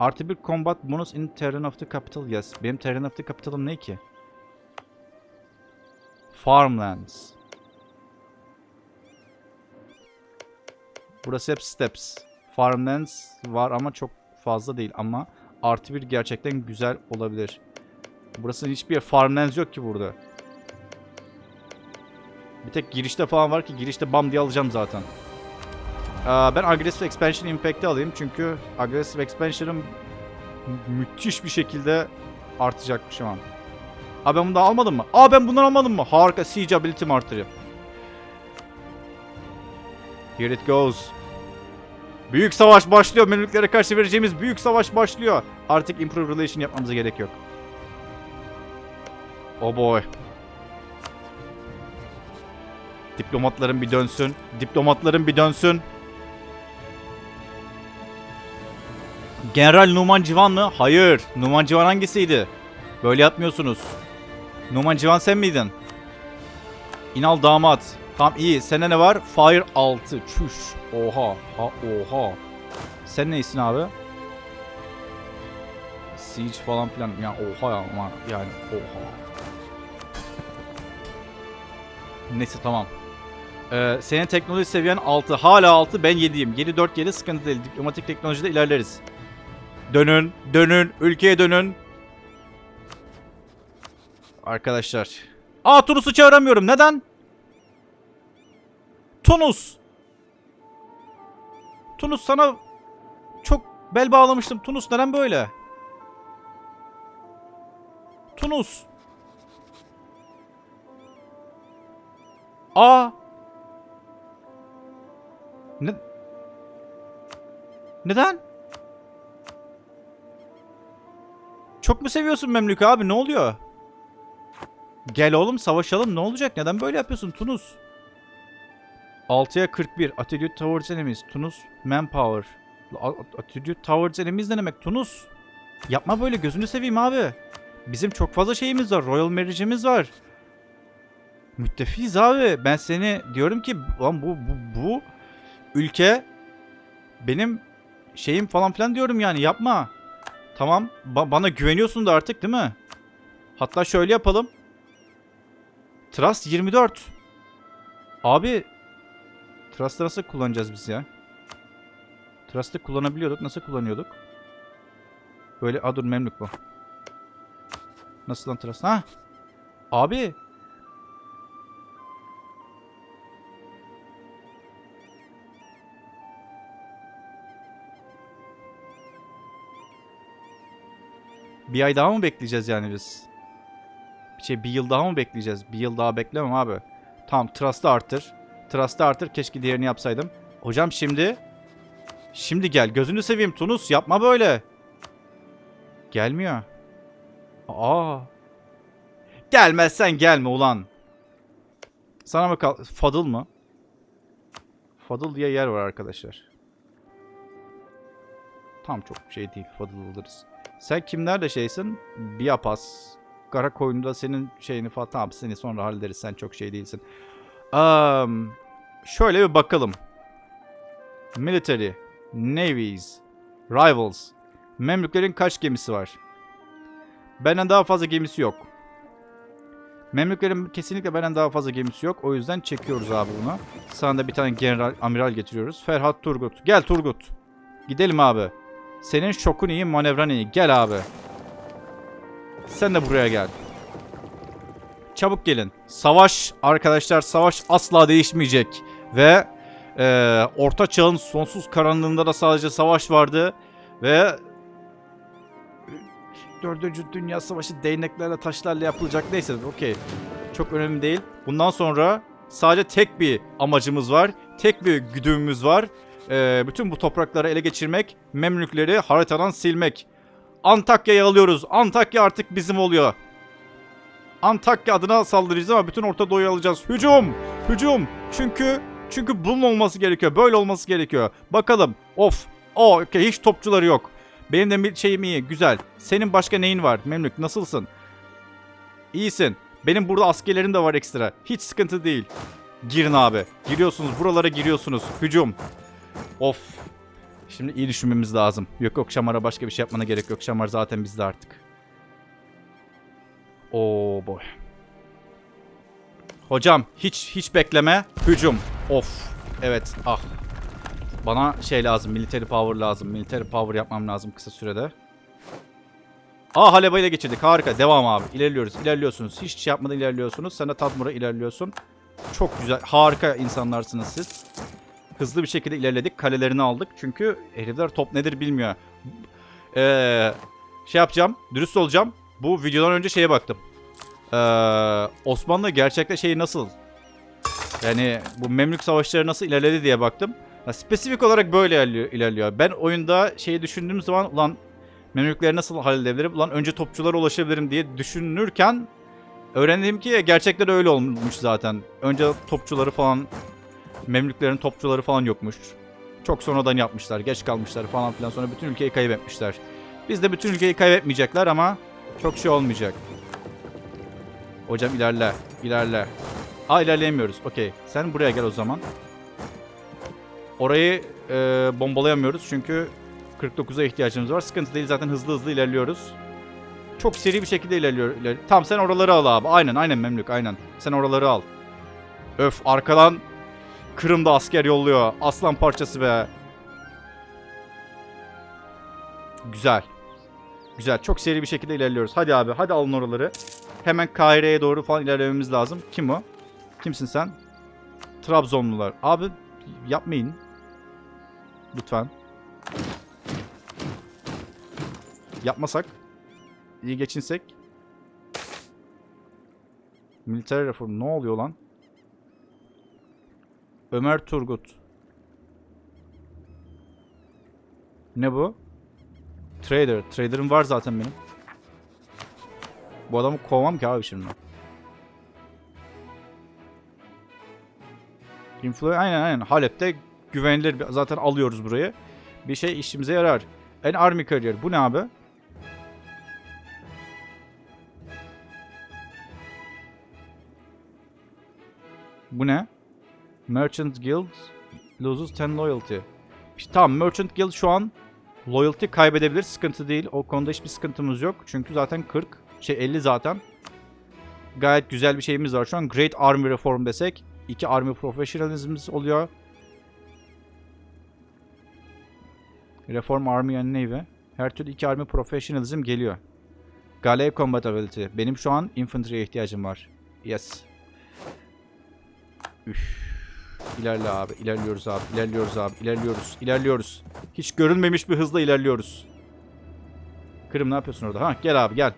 Artı bir combat bonus in terrain of the capital. Yes. Benim terrain of the capital'ım ne ki? Farmlands. Burası hep steps. Farmlands var ama çok fazla değil ama Artı bir gerçekten güzel olabilir. Burası hiçbir farmlands yok ki burada. Bir tek girişte falan var ki girişte bam diye alacağım zaten. Aa, ben Aggressive Expansion Impact'i alayım çünkü Aggressive Expansion'ım mü- müthiş bir şekilde artacak şu an. Aa ben bunu almadım mı? Aa ben bundan almadım mı? Harika Siege Ability'm artırıyor. Here it goes. Büyük savaş başlıyor. Memlüklere karşı vereceğimiz büyük savaş başlıyor. Artık improve relation yapmamıza gerek yok. Oh boy. Diplomatların bir dönsün. Diplomatların bir dönsün. General Numan Civan mı? Hayır. Numan Civan hangisiydi? Böyle yapmıyorsunuz. Numan Civan sen miydin? İnal damat. Tamam iyi. Sende ne var? Fire 6. Çüş. Oha. Ha, oha. Sen neysin abi? Siege falan filan. Ya oha ya ama yani oha. Neyse tamam. Ee, senin teknoloji seviyen 6. Hala 6. Ben 7'yim. 7 4 7 sıkıntı değil. Diplomatik teknolojide ilerleriz. Dönün. Dönün. Ülkeye dönün. Arkadaşlar. Aa Tunus'u çağıramıyorum. Neden? Tunus. Tunus sana çok bel bağlamıştım. Tunus neden böyle? Tunus. Aa. Ne? Neden? Çok mu seviyorsun Memlük abi? Ne oluyor? Gel oğlum savaşalım. Ne olacak? Neden böyle yapıyorsun Tunus? 6'ya 41. Attitude towards enemies. Tunus manpower. Attitude towards enemies ne demek? Tunus. Yapma böyle gözünü seveyim abi. Bizim çok fazla şeyimiz var. Royal Marriage'imiz var. Müttefiyiz abi. Ben seni diyorum ki lan bu, bu, bu ülke benim şeyim falan filan diyorum yani yapma. Tamam ba- bana güveniyorsun da artık değil mi? Hatta şöyle yapalım. Trust 24. Abi Trust'ı nasıl kullanacağız biz ya? Trust'ı kullanabiliyorduk. Nasıl kullanıyorduk? Böyle a dur memlük bu. Nasıl lan Trust? Ha? Abi. Bir ay daha mı bekleyeceğiz yani biz? Bir şey bir yıl daha mı bekleyeceğiz? Bir yıl daha beklemem abi. Tamam Trust'ı artır. Trust'ı artır. Keşke diğerini yapsaydım. Hocam şimdi... Şimdi gel. Gözünü seveyim Tunus. Yapma böyle. Gelmiyor. Aa. Gelmezsen gelme ulan. Sana mı kal... Fadıl mı? Fadıl diye yer var arkadaşlar. Tam çok şey değil. Fadıl alırız. Sen kimlerle şeysin? Biapas. Kara koyunda senin şeyini falan. Tamam seni sonra hallederiz. Sen çok şey değilsin. Um, şöyle bir bakalım. Military, Navies, Rivals. Memlüklerin kaç gemisi var? Benden daha fazla gemisi yok. Memlüklerin kesinlikle benden daha fazla gemisi yok. O yüzden çekiyoruz abi bunu. Sana da bir tane general, amiral getiriyoruz. Ferhat Turgut. Gel Turgut. Gidelim abi. Senin şokun iyi, manevran iyi. Gel abi. Sen de buraya gel. Çabuk gelin. Savaş arkadaşlar savaş asla değişmeyecek. Ve e, Orta Çağ'ın sonsuz karanlığında da sadece savaş vardı. Ve Dördüncü Dünya Savaşı değneklerle taşlarla yapılacak. Neyse okey. Çok önemli değil. Bundan sonra sadece tek bir amacımız var. Tek bir güdümümüz var. E, bütün bu toprakları ele geçirmek. Memlükleri haritadan silmek. Antakya'yı alıyoruz. Antakya artık bizim oluyor. Antakya adına saldıracağız ama bütün Orta Doğu'yu alacağız. Hücum! Hücum! Çünkü çünkü bunun olması gerekiyor. Böyle olması gerekiyor. Bakalım. Of. O okey hiç topçuları yok. Benim de bir şeyim iyi. Güzel. Senin başka neyin var? Memlük nasılsın? İyisin. Benim burada askerlerim de var ekstra. Hiç sıkıntı değil. Girin abi. Giriyorsunuz. Buralara giriyorsunuz. Hücum. Of. Şimdi iyi düşünmemiz lazım. Yok yok Şamar'a başka bir şey yapmana gerek yok. Şamar zaten bizde artık. Oo boy. Hocam hiç hiç bekleme. Hücum. Of. Evet. Ah. Bana şey lazım. Military power lazım. Military power yapmam lazım kısa sürede. Aa Haleba ile geçirdik. Harika. Devam abi. İlerliyoruz. İlerliyorsunuz. Hiç şey yapmadan ilerliyorsunuz. Sen de Tatmur'a ilerliyorsun. Çok güzel. Harika insanlarsınız siz. Hızlı bir şekilde ilerledik. Kalelerini aldık. Çünkü herifler top nedir bilmiyor. Ee, şey yapacağım. Dürüst olacağım. Bu videodan önce şeye baktım. Ee, Osmanlı gerçekte şeyi nasıl? Yani bu Memlük savaşları nasıl ilerledi diye baktım. Ya, spesifik olarak böyle ilerliyor. Ben oyunda şeyi düşündüğüm zaman ulan Memlükleri nasıl halledebilirim? Ulan önce topçulara ulaşabilirim diye düşünürken öğrendim ki gerçekten öyle olmuş zaten. Önce topçuları falan Memlüklerin topçuları falan yokmuş. Çok sonradan yapmışlar, geç kalmışlar falan filan. Sonra bütün ülkeyi kaybetmişler. Biz de bütün ülkeyi kaybetmeyecekler ama çok şey olmayacak. Hocam ilerle, ilerle. Aa ilerleyemiyoruz. Okey. Sen buraya gel o zaman. Orayı e, bombalayamıyoruz çünkü 49'a ihtiyacımız var. Sıkıntı değil zaten hızlı hızlı ilerliyoruz. Çok seri bir şekilde ilerliyor. iler- Tamam sen oraları al abi. Aynen aynen Memlük aynen. Sen oraları al. Öf arkadan Kırım'da asker yolluyor. Aslan parçası be. Güzel. Güzel. Çok seri bir şekilde ilerliyoruz. Hadi abi hadi alın oraları. Hemen Kahire'ye doğru falan ilerlememiz lazım. Kim o? Kimsin sen? Trabzonlular. Abi yapmayın. Lütfen. Yapmasak. iyi geçinsek. Militer reform ne oluyor lan? Ömer Turgut. Ne bu? Trader. Trader'ım var zaten benim. Bu adamı kovmam ki abi şimdi. Influ aynen aynen. Halep'te güvenilir zaten alıyoruz burayı. Bir şey işimize yarar. En army career. Bu ne abi? Bu ne? Merchant Guild loses 10 loyalty. İşte tamam Merchant Guild şu an loyalty kaybedebilir. Sıkıntı değil. O konuda hiçbir sıkıntımız yok. Çünkü zaten 40. Şey 50 zaten. Gayet güzel bir şeyimiz var şu an. Great Army Reform desek. iki Army Professionalism'imiz oluyor. Reform Army and Navy. Her türlü iki Army Professionalism geliyor. Galev Combatability. Benim şu an Infantry'ye ihtiyacım var. Yes. Üf. İlerle abi. ilerliyoruz abi. ilerliyoruz abi. ilerliyoruz. ilerliyoruz. Hiç görülmemiş bir hızla ilerliyoruz. Kırım ne yapıyorsun orada? Ha gel abi gel.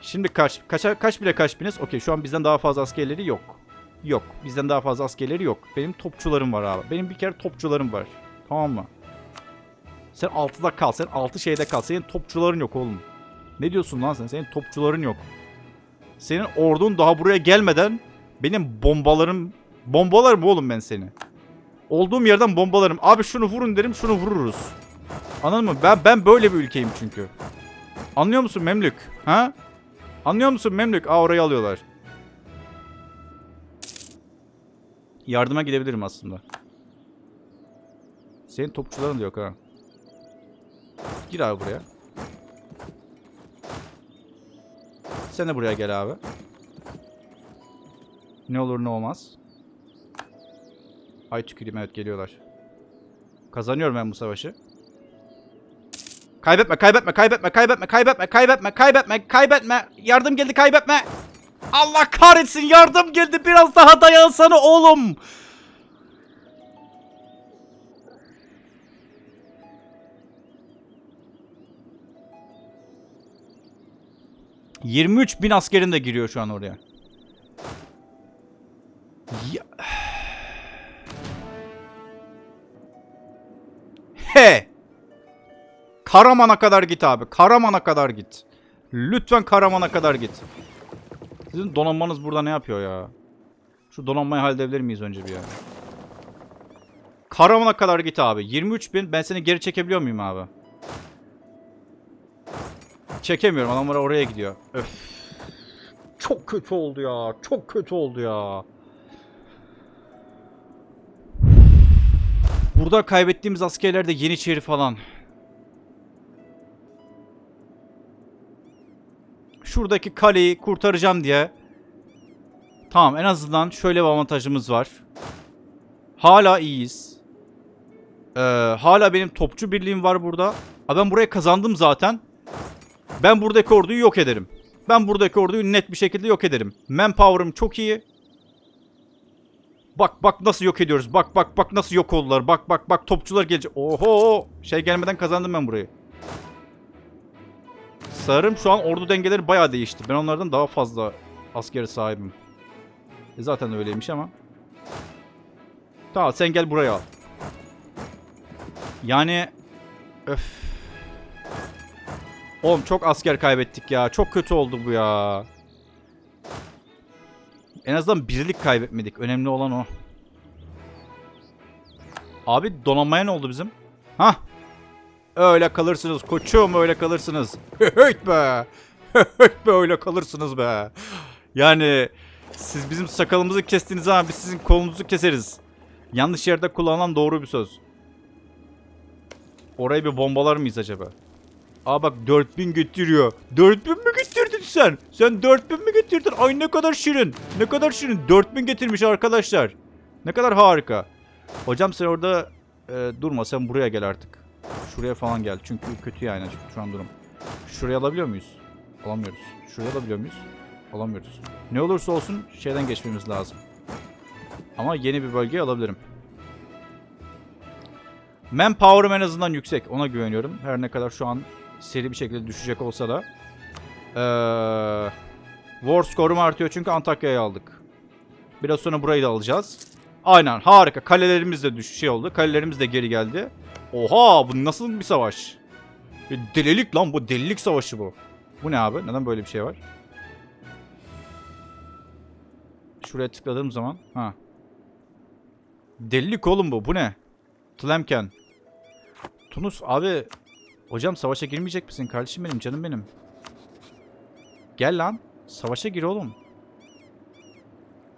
Şimdi kaç kaça kaç bile kaç biniz? Okey şu an bizden daha fazla askerleri yok. Yok. Bizden daha fazla askerleri yok. Benim topçularım var abi. Benim bir kere topçularım var. Tamam mı? Sen 6'da kal. Sen 6 şeyde kal. Senin topçuların yok oğlum. Ne diyorsun lan sen? Senin topçuların yok. Senin ordun daha buraya gelmeden benim bombalarım... Bombalarım oğlum ben seni. Olduğum yerden bombalarım. Abi şunu vurun derim şunu vururuz. Anladın mı? Ben, ben böyle bir ülkeyim çünkü. Anlıyor musun Memlük? Ha? Anlıyor musun Memlük? Aa orayı alıyorlar. Yardıma gidebilirim aslında. Senin topçuların da yok ha. Gir abi buraya. Sen de buraya gel abi. Ne olur ne olmaz. Ay tüküreyim evet geliyorlar. Kazanıyorum ben bu savaşı. Kaybetme, kaybetme, kaybetme, kaybetme, kaybetme, kaybetme, kaybetme, kaybetme. Yardım geldi, kaybetme. Allah kahretsin, yardım geldi. Biraz daha dayansana oğlum. ...23 bin askerin de giriyor şu an oraya. Ya... Karaman'a kadar git abi. Karaman'a kadar git. Lütfen Karaman'a kadar git. Sizin donanmanız burada ne yapıyor ya? Şu donanmayı halledebilir miyiz önce bir ya? Karaman'a kadar git abi. 23 bin. Ben seni geri çekebiliyor muyum abi? Çekemiyorum. Adamlar oraya gidiyor. Öf. Çok kötü oldu ya. Çok kötü oldu ya. Burada kaybettiğimiz askerler de Yeniçeri falan. Şuradaki kaleyi kurtaracağım diye. Tamam en azından şöyle bir avantajımız var. Hala iyiyiz. Ee, hala benim topçu birliğim var burada. Aa, ben buraya kazandım zaten. Ben buradaki orduyu yok ederim. Ben buradaki orduyu net bir şekilde yok ederim. Manpower'ım çok iyi. Bak bak nasıl yok ediyoruz. Bak bak bak nasıl yok oldular. Bak bak bak topçular gelecek. Oho şey gelmeden kazandım ben burayı. Sanırım şu an ordu dengeleri bayağı değişti. Ben onlardan daha fazla askeri sahibim. E zaten öyleymiş ama. Tamam sen gel buraya al. Yani öf. Oğlum çok asker kaybettik ya. Çok kötü oldu bu ya. En azından birlik kaybetmedik. Önemli olan o. Abi donanmaya ne oldu bizim? Hah. Öyle kalırsınız koçum öyle kalırsınız. Höyt be. Höyt be öyle kalırsınız be. Yani siz bizim sakalımızı kestiniz zaman biz sizin kolunuzu keseriz. Yanlış yerde kullanılan doğru bir söz. Orayı bir bombalar mıyız acaba? Aa bak 4000 getiriyor. 4000 mi getirdin sen? Sen 4000 mi getirdin? Ay ne kadar şirin. Ne kadar şirin. 4000 getirmiş arkadaşlar. Ne kadar harika. Hocam sen orada e, durma. Sen buraya gel artık. Şuraya falan gel. Çünkü kötü yani şu an durum. Şuraya alabiliyor muyuz? Alamıyoruz. Şuraya alabiliyor muyuz? Alamıyoruz. Ne olursa olsun şeyden geçmemiz lazım. Ama yeni bir bölge alabilirim. Manpower'ım en azından yüksek. Ona güveniyorum. Her ne kadar şu an seri bir şekilde düşecek olsa da. Ee, war score'um artıyor çünkü Antakya'yı aldık. Biraz sonra burayı da alacağız. Aynen harika. Kalelerimiz de düş şey oldu. Kalelerimiz de geri geldi. Oha bu nasıl bir savaş? Bir delilik lan bu. Delilik savaşı bu. Bu ne abi? Neden böyle bir şey var? Şuraya tıkladığım zaman. Ha. Delilik oğlum bu. Bu ne? Tlemken. Tunus abi. Hocam savaşa girmeyecek misin? Kardeşim benim canım benim. Gel lan. Savaşa gir oğlum.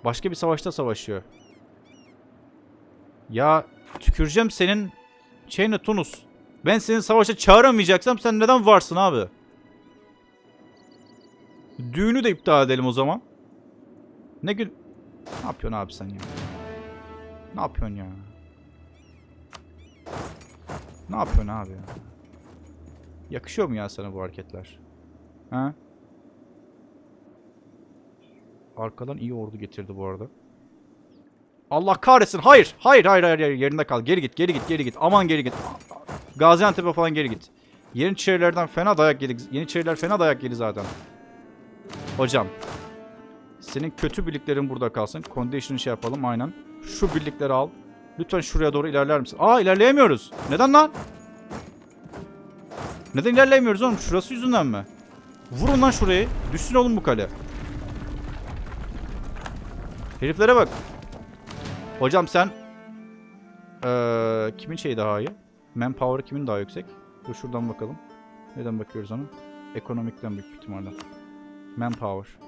Başka bir savaşta savaşıyor. Ya tüküreceğim senin şeyine Tunus. Ben seni savaşa çağıramayacaksam sen neden varsın abi? Düğünü de iptal edelim o zaman. Ne gün... Ne yapıyorsun abi sen ya? Ne yapıyorsun ya? Ne yapıyorsun abi ya? Yakışıyor mu ya sana bu hareketler? Ha? Arkadan iyi ordu getirdi bu arada. Allah kahretsin. Hayır. Hayır hayır hayır. hayır. Yerinde kal. Geri git. Geri git. Geri git. Aman geri git. Gaziantep'e falan geri git. Yeniçerilerden fena dayak yedik. Yeniçeriler fena dayak yedi zaten. Hocam. Senin kötü birliklerin burada kalsın. Condition'ı şey yapalım aynen. Şu birlikleri al. Lütfen şuraya doğru ilerler misin? Aa ilerleyemiyoruz. Neden lan? Neden ilerleyemiyoruz oğlum? Şurası yüzünden mi? Vurun lan şurayı. Düşsün oğlum bu kale. Heriflere bak. Hocam sen ee, kimin şeyi daha iyi? Manpower kimin daha yüksek? Dur şuradan bakalım. Neden bakıyoruz ona? Ekonomikten büyük ihtimalle. Manpower.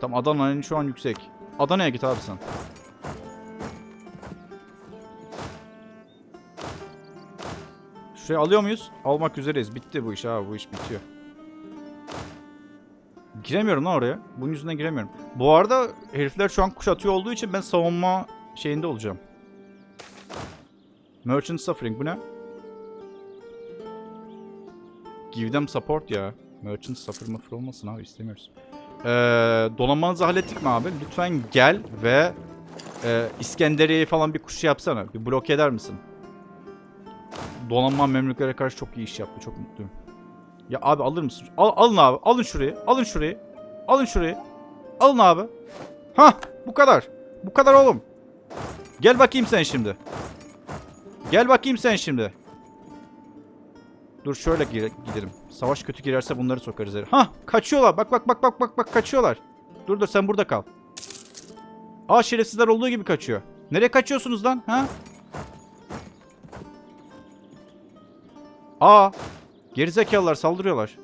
Tamam Adana'nın şu an yüksek. Adana'ya git abi sen. Şuraya alıyor muyuz? Almak üzereyiz. Bitti bu iş abi. Bu iş bitiyor. Giremiyorum lan oraya. Bunun yüzünden giremiyorum. Bu arada herifler şu an kuşatıyor olduğu için ben savunma şeyinde olacağım. Merchant Suffering bu ne? Give them support ya. Merchant Suffer mıfır olmasın abi istemiyoruz. Ee, donanmanızı hallettik mi abi? Lütfen gel ve e, İskenderiye'yi falan bir kuş yapsana. Bir blok eder misin? Donanma Memlüklere karşı çok iyi iş yaptı. Çok mutluyum. Ya abi alır mısın? Al, alın abi. Alın şurayı. Alın şurayı. Alın şurayı. Alın abi. Hah bu kadar. Bu kadar oğlum. Gel bakayım sen şimdi. Gel bakayım sen şimdi. Dur şöyle gidelim. Savaş kötü girerse bunları sokarız. Hah kaçıyorlar. Bak bak bak bak bak bak kaçıyorlar. Dur dur sen burada kal. Aa şerefsizler olduğu gibi kaçıyor. Nereye kaçıyorsunuz lan? Ha? Aa gerizekalılar saldırıyorlar.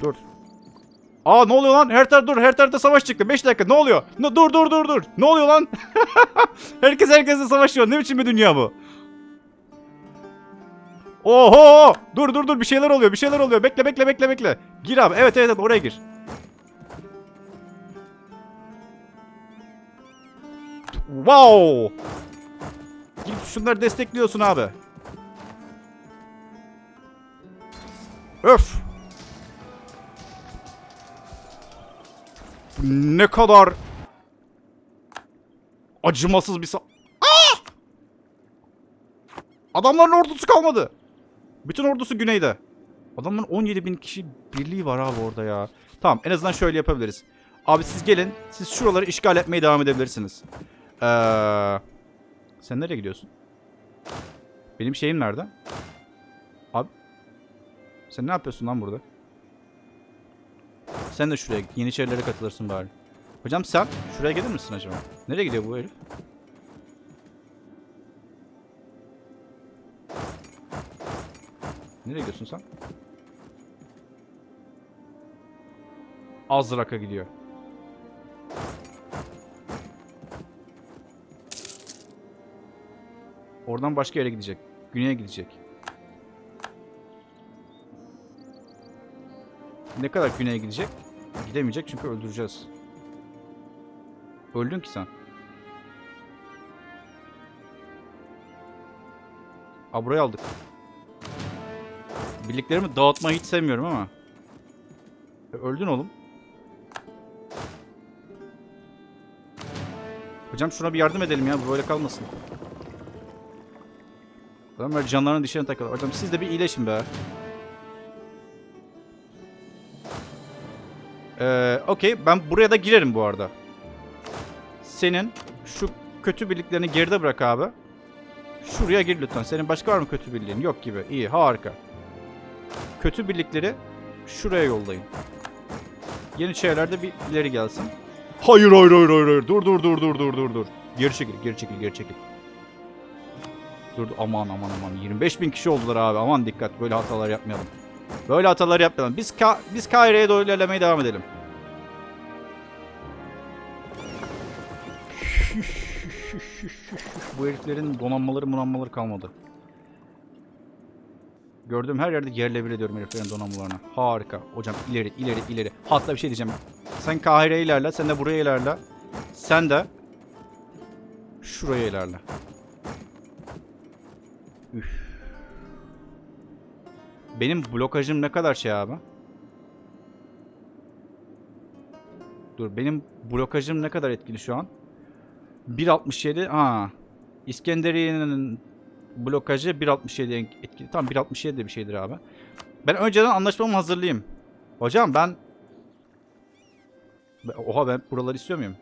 Dur. Aa ne oluyor lan? Her taraf dur. Her tarafta savaş çıktı. 5 dakika. Ne oluyor? Ne, dur dur dur dur. Ne oluyor lan? Herkes herkesle savaşıyor. Ne biçim bir dünya bu? Oho! Dur dur dur bir şeyler oluyor. Bir şeyler oluyor. Bekle bekle bekle bekle. Gir abi. Evet evet evet oraya gir. Wow! Gidip şunları destekliyorsun abi. Öf. Ne kadar acımasız bir sa... Aa! Adamların ordusu kalmadı. Bütün ordusu güneyde. Adamların 17 bin kişi birliği var abi orada ya. Tamam en azından şöyle yapabiliriz. Abi siz gelin. Siz şuraları işgal etmeye devam edebilirsiniz. Ee, sen nereye gidiyorsun? Benim şeyim nerede? Abi. Sen ne yapıyorsun lan burada? Sen de şuraya Yeniçerilere katılırsın bari. Hocam sen şuraya gelir misin acaba? Nereye gidiyor bu herif? Nereye gidiyorsun sen? Azrak'a gidiyor. Oradan başka yere gidecek. Güney'e gidecek. Ne kadar güneye gidecek? Gidemeyecek çünkü öldüreceğiz. Öldün ki sen. Aa aldık. Birliklerimi dağıtmayı hiç sevmiyorum ama. E, öldün oğlum. Hocam şuna bir yardım edelim ya. Böyle kalmasın. Adamlar canlarının dişlerine takıyorlar. Hocam siz de bir iyileşin be. Ee, Okey. Ben buraya da girerim bu arada. Senin şu kötü birliklerini geride bırak abi. Şuraya gir lütfen. Senin başka var mı kötü birliğin? Yok gibi. İyi. Harika. Kötü birlikleri şuraya yollayın. Yeniçeriler de bir ileri gelsin. Hayır hayır hayır. hayır. Dur dur dur dur dur dur dur. Geri çekil geri çekil geri çekil. Dur aman aman aman 25 bin kişi oldular abi aman dikkat böyle hatalar yapmayalım. Böyle hatalar yapmayalım. Biz Ka biz Kaire'ye doğru ilerlemeye devam edelim. Bu heriflerin donanmaları munanmaları kalmadı. Gördüğüm her yerde yerle bir ediyorum heriflerin donanmalarını. Harika. Hocam ileri ileri ileri. Hatta bir şey diyeceğim. Sen Kahire'ye ilerle. Sen de buraya ilerle. Sen de şuraya ilerle. Üf. Benim blokajım ne kadar şey abi? Dur benim blokajım ne kadar etkili şu an? 1.67 ha. İskenderiye'nin blokajı 1.67 etkili. Tamam 1.67 de bir şeydir abi. Ben önceden anlaşmamı hazırlayayım. Hocam ben Oha ben buraları istiyor muyum?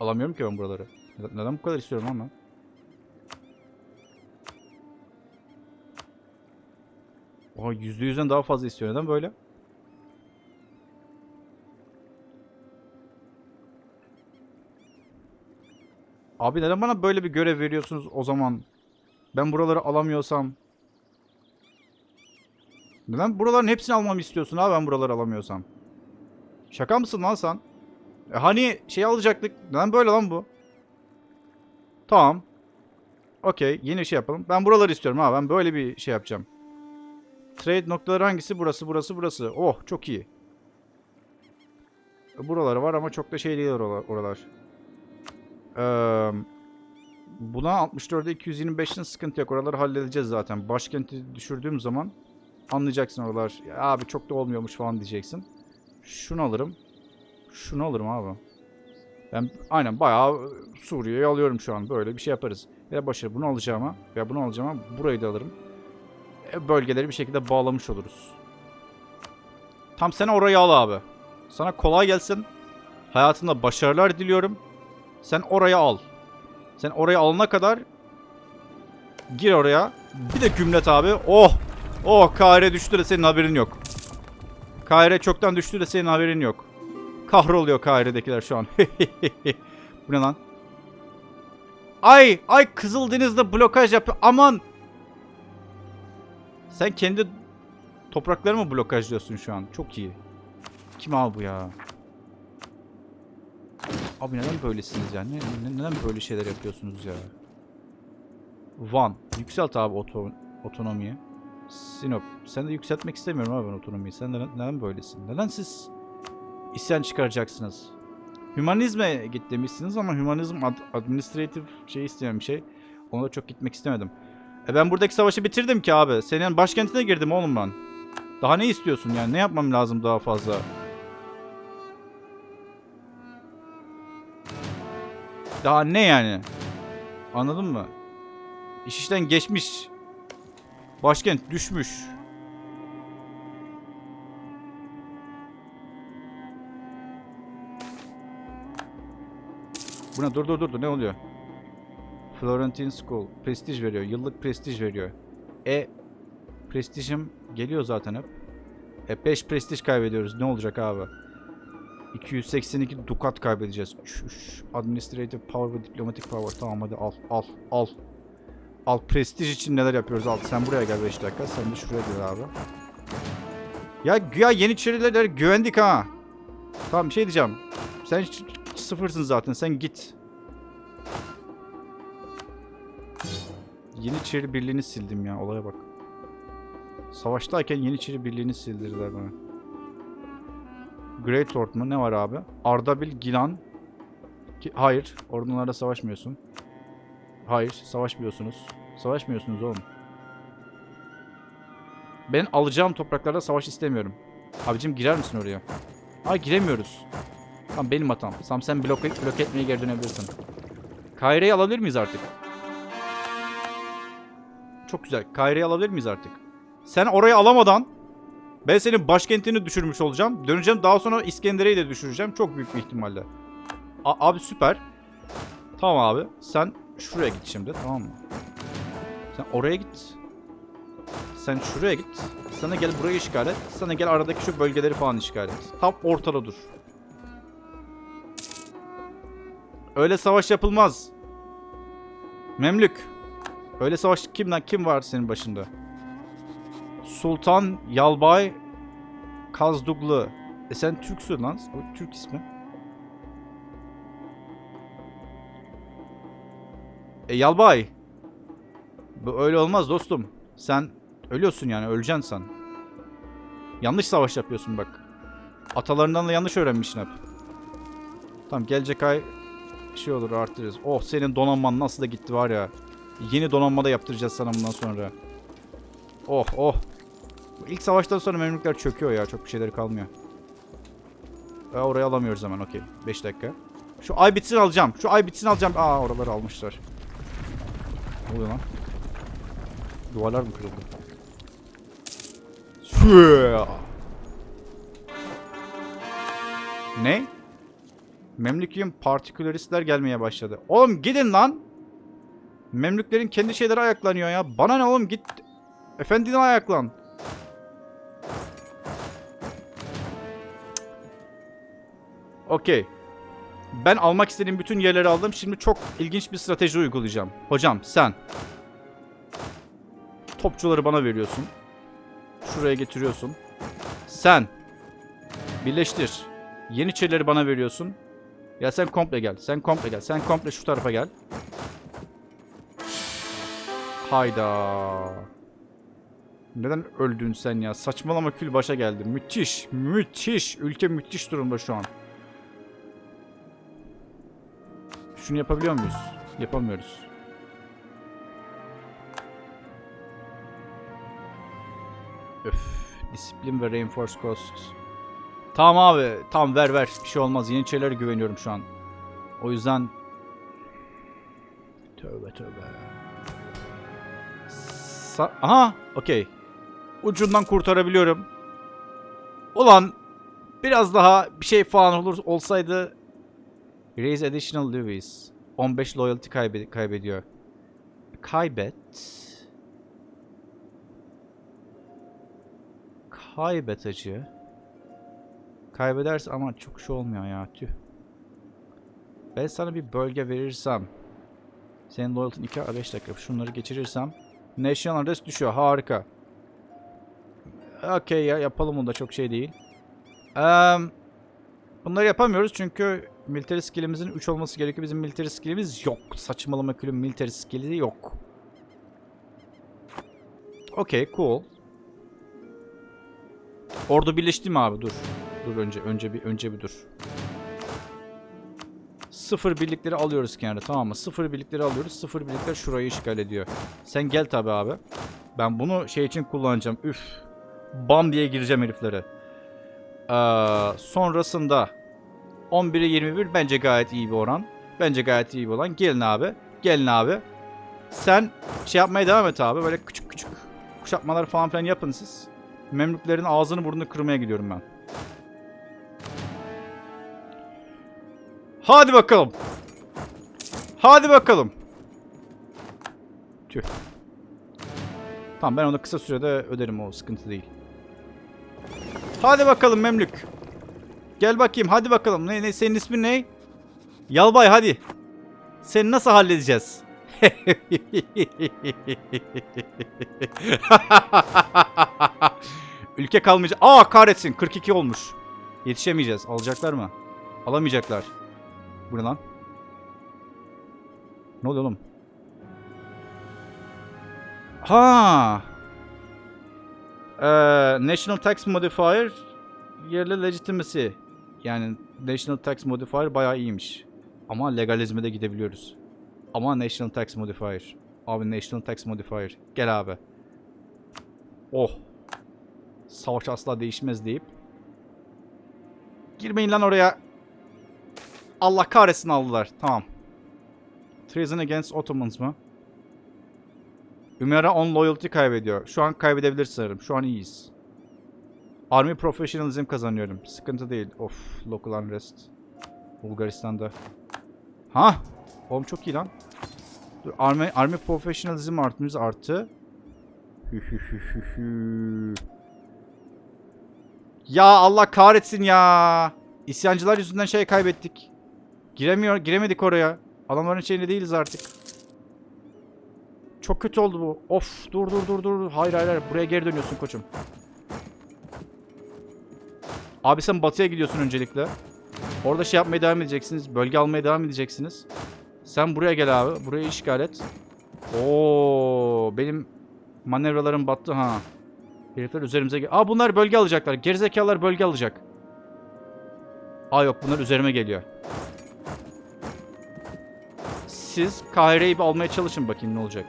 Alamıyorum ki ben buraları. Neden bu kadar istiyorum ama? Oha %100'den daha fazla istiyor. Neden böyle? Abi neden bana böyle bir görev veriyorsunuz o zaman? Ben buraları alamıyorsam. Neden buraların hepsini almamı istiyorsun abi ben buraları alamıyorsam? Şaka mısın lan sen? E hani şey alacaktık. Neden böyle lan bu? Tamam. Okey. Yeni bir şey yapalım. Ben buraları istiyorum ha. Ben böyle bir şey yapacağım. Trade noktaları hangisi? Burası, burası, burası. Oh çok iyi. Buraları var ama çok da şey değil oralar. Ee, buna 64'e 225'in sıkıntı yok. Oraları halledeceğiz zaten. Başkenti düşürdüğüm zaman anlayacaksın oralar. Abi çok da olmuyormuş falan diyeceksin. Şunu alırım. Şunu alırım abi. Ben aynen bayağı Suriye'yi alıyorum şu an. Böyle bir şey yaparız. Ya başarı bunu alacağıma ya bunu alacağıma burayı da alırım. E, bölgeleri bir şekilde bağlamış oluruz. Tam sen orayı al abi. Sana kolay gelsin. Hayatında başarılar diliyorum. Sen orayı al. Sen orayı alana kadar gir oraya. Bir de gümlet abi. Oh! Oh Kahire düştü de senin haberin yok. Kahire çoktan düştü de senin haberin yok. Kahroluyor Kahire'dekiler şu an. Bu ne lan? Ay! Ay Kızıldeniz'de blokaj yapıyor. Aman! Sen kendi topraklarımı blokajlıyorsun şu an. Çok iyi. Kim abi bu ya? Abi neden böylesiniz ya? Ne, ne- neden böyle şeyler yapıyorsunuz ya? Van. Yükselt abi oto, otonomiyi. Sinop. Sen de yükseltmek istemiyorum abi ben otonomiyi. Sen neden, neden böylesin? Neden siz isyan çıkaracaksınız? Hümanizme git demişsiniz ama hümanizm ad, administratif şey isteyen bir şey. Ona da çok gitmek istemedim. E ben buradaki savaşı bitirdim ki abi. Senin başkentine girdim oğlum ben. Daha ne istiyorsun yani? Ne yapmam lazım daha fazla? Daha ne yani? Anladın mı? İş işten geçmiş. Başkent düşmüş. Bu ne? Dur dur dur. Ne oluyor? Florentine School. Prestij veriyor. Yıllık prestij veriyor. E prestijim geliyor zaten hep. E 5 prestij kaybediyoruz. Ne olacak abi? 282 dukat kaybedeceğiz. Çüş. Administrative power ve diplomatic power. Tamam hadi al al al. Al prestij için neler yapıyoruz al. Sen buraya gel 5 dakika. Sen de şuraya gel abi. Ya güya Yeniçeriler güvendik ha. Tamam bir şey diyeceğim. Sen sıfırsın zaten. Sen git. Yeniçeri birliğini sildim ya. Olaya bak. Savaştayken Yeniçeri birliğini sildirdiler bana. Great Lord mu? Ne var abi? Ardabil, Gilan. Ki- Hayır. Ordunlarla savaşmıyorsun. Hayır. Savaşmıyorsunuz. Savaşmıyorsunuz oğlum. Ben alacağım topraklarda savaş istemiyorum. Abicim girer misin oraya? Aa giremiyoruz. Tamam benim hatam. Tamam sen blok, blok etmeye geri dönebilirsin. Kaire'yi alabilir miyiz artık? Çok güzel. Kaire'yi alabilir miyiz artık? Sen orayı alamadan ben senin başkentini düşürmüş olacağım. Döneceğim daha sonra İskender'e de düşüreceğim. Çok büyük bir ihtimalle. A- abi süper. Tamam abi. Sen şuraya git şimdi tamam mı? Sen oraya git. Sen şuraya git. Sana gel burayı işgal et. Sana gel aradaki şu bölgeleri falan işgal et. Tam ortada dur. Öyle savaş yapılmaz. Memlük. Öyle savaş kimden kim var senin başında? Sultan Yalbay Kazduglu. E sen Türksün lan. O Türk ismi. E Yalbay. Bu öyle olmaz dostum. Sen ölüyorsun yani öleceksin sen. Yanlış savaş yapıyorsun bak. Atalarından da yanlış öğrenmişsin hep. Tamam gelecek ay şey olur artırırız. Oh senin donanman nasıl da gitti var ya. Yeni donanma da yaptıracağız sana bundan sonra. Oh oh. İlk savaştan sonra Memlükler çöküyor ya. Çok bir şeyleri kalmıyor. E, orayı alamıyoruz hemen okey. 5 dakika. Şu ay bitsin alacağım. Şu ay bitsin alacağım. Aa oraları almışlar. Ne oluyor lan? Duvarlar mı kırıldı? Şuya. Ne? Memlük'ün partiküleristler gelmeye başladı. Oğlum gidin lan. Memlüklerin kendi şeyleri ayaklanıyor ya. Bana ne oğlum git. Efendine ayaklan. Okey. Ben almak istediğim bütün yerleri aldım. Şimdi çok ilginç bir strateji uygulayacağım. Hocam sen. Topçuları bana veriyorsun. Şuraya getiriyorsun. Sen. Birleştir. Yeniçerileri bana veriyorsun. Ya sen komple gel. Sen komple gel. Sen komple şu tarafa gel. Hayda. Neden öldün sen ya? Saçmalama kül başa geldi. Müthiş. Müthiş. Ülke müthiş durumda şu an. Şunu yapabiliyor muyuz? Yapamıyoruz. Öf. Disiplin ve reinforce cost. Tamam abi. Tamam ver ver. Bir şey olmaz. Yeniçerilere güveniyorum şu an. O yüzden... Tövbe tövbe. Sa Aha. Okey. Ucundan kurtarabiliyorum. Ulan. Biraz daha bir şey falan olur olsaydı. Raise additional levies. 15 loyalty kaybe kaybediyor. Kaybet. Kaybet acı. Kaybederse ama çok şey olmuyor ya tüh. Ben sana bir bölge verirsem. Senin loyalty'n 2 5 dakika. Şunları geçirirsem. National adres düşüyor. Harika. Okey ya yapalım onu da çok şey değil. Eee... Bunları yapamıyoruz çünkü military skill'imizin 3 olması gerekiyor. Bizim military skill'imiz yok. Saçmalama külüm military skill'i yok. Okey, cool. Ordu birleşti mi abi? Dur. Dur önce önce bir önce bir dur. Sıfır birlikleri alıyoruz kenara tamam mı? Sıfır birlikleri alıyoruz. Sıfır birlikler şurayı işgal ediyor. Sen gel tabi abi. Ben bunu şey için kullanacağım. Üf. Bam diye gireceğim heriflere. Ee, sonrasında 11'e 21 bence gayet iyi bir oran. Bence gayet iyi bir oran. Gelin abi. Gelin abi. Sen şey yapmaya devam et abi. Böyle küçük küçük kuşatmalar falan filan yapın siz. Memlüklerin ağzını burnunu kırmaya gidiyorum ben. Hadi bakalım. Hadi bakalım. Tüh. Tamam ben onu kısa sürede öderim o sıkıntı değil. Hadi bakalım Memlük. Gel bakayım hadi bakalım. Ne, ne senin ismin ne? Yalbay hadi. Seni nasıl halledeceğiz? Ülke kalmayacak. Aa kahretsin 42 olmuş. Yetişemeyeceğiz. Alacaklar mı? Alamayacaklar. Bu ne lan? Ne oluyor oğlum? Ha. Ee, National Tax Modifier yerli legitimacy. Yani National Tax Modifier bayağı iyiymiş. Ama legalizme de gidebiliyoruz. Ama National Tax Modifier. Abi National Tax Modifier. Gel abi. Oh. Savaş asla değişmez deyip. Girmeyin lan oraya. Allah kahretsin aldılar. Tamam. Treason against Ottomans mı? Ümera on loyalty kaybediyor. Şu an kaybedebilir sanırım. Şu an iyiyiz. Army professionalism kazanıyorum. Sıkıntı değil. Of, local unrest. Bulgaristan'da. Ha? Oğlum çok iyi lan. Dur, Army, Army professionalism artımız arttı. Ya Allah kahretsin ya. İsyancılar yüzünden şey kaybettik. Giremiyor, giremedik oraya. Adamların şeyinde değiliz artık. Çok kötü oldu bu. Of dur dur dur dur. Hayır hayır. Buraya geri dönüyorsun koçum. Abi sen batıya gidiyorsun öncelikle. Orada şey yapmaya devam edeceksiniz. Bölge almaya devam edeceksiniz. Sen buraya gel abi. Burayı işgal et. Oo, benim manevralarım battı ha. Herifler üzerimize gel. Aa bunlar bölge alacaklar. Gerizekalılar bölge alacak. Aa yok bunlar üzerime geliyor. Siz Kahire'yi bir almaya çalışın bakayım ne olacak.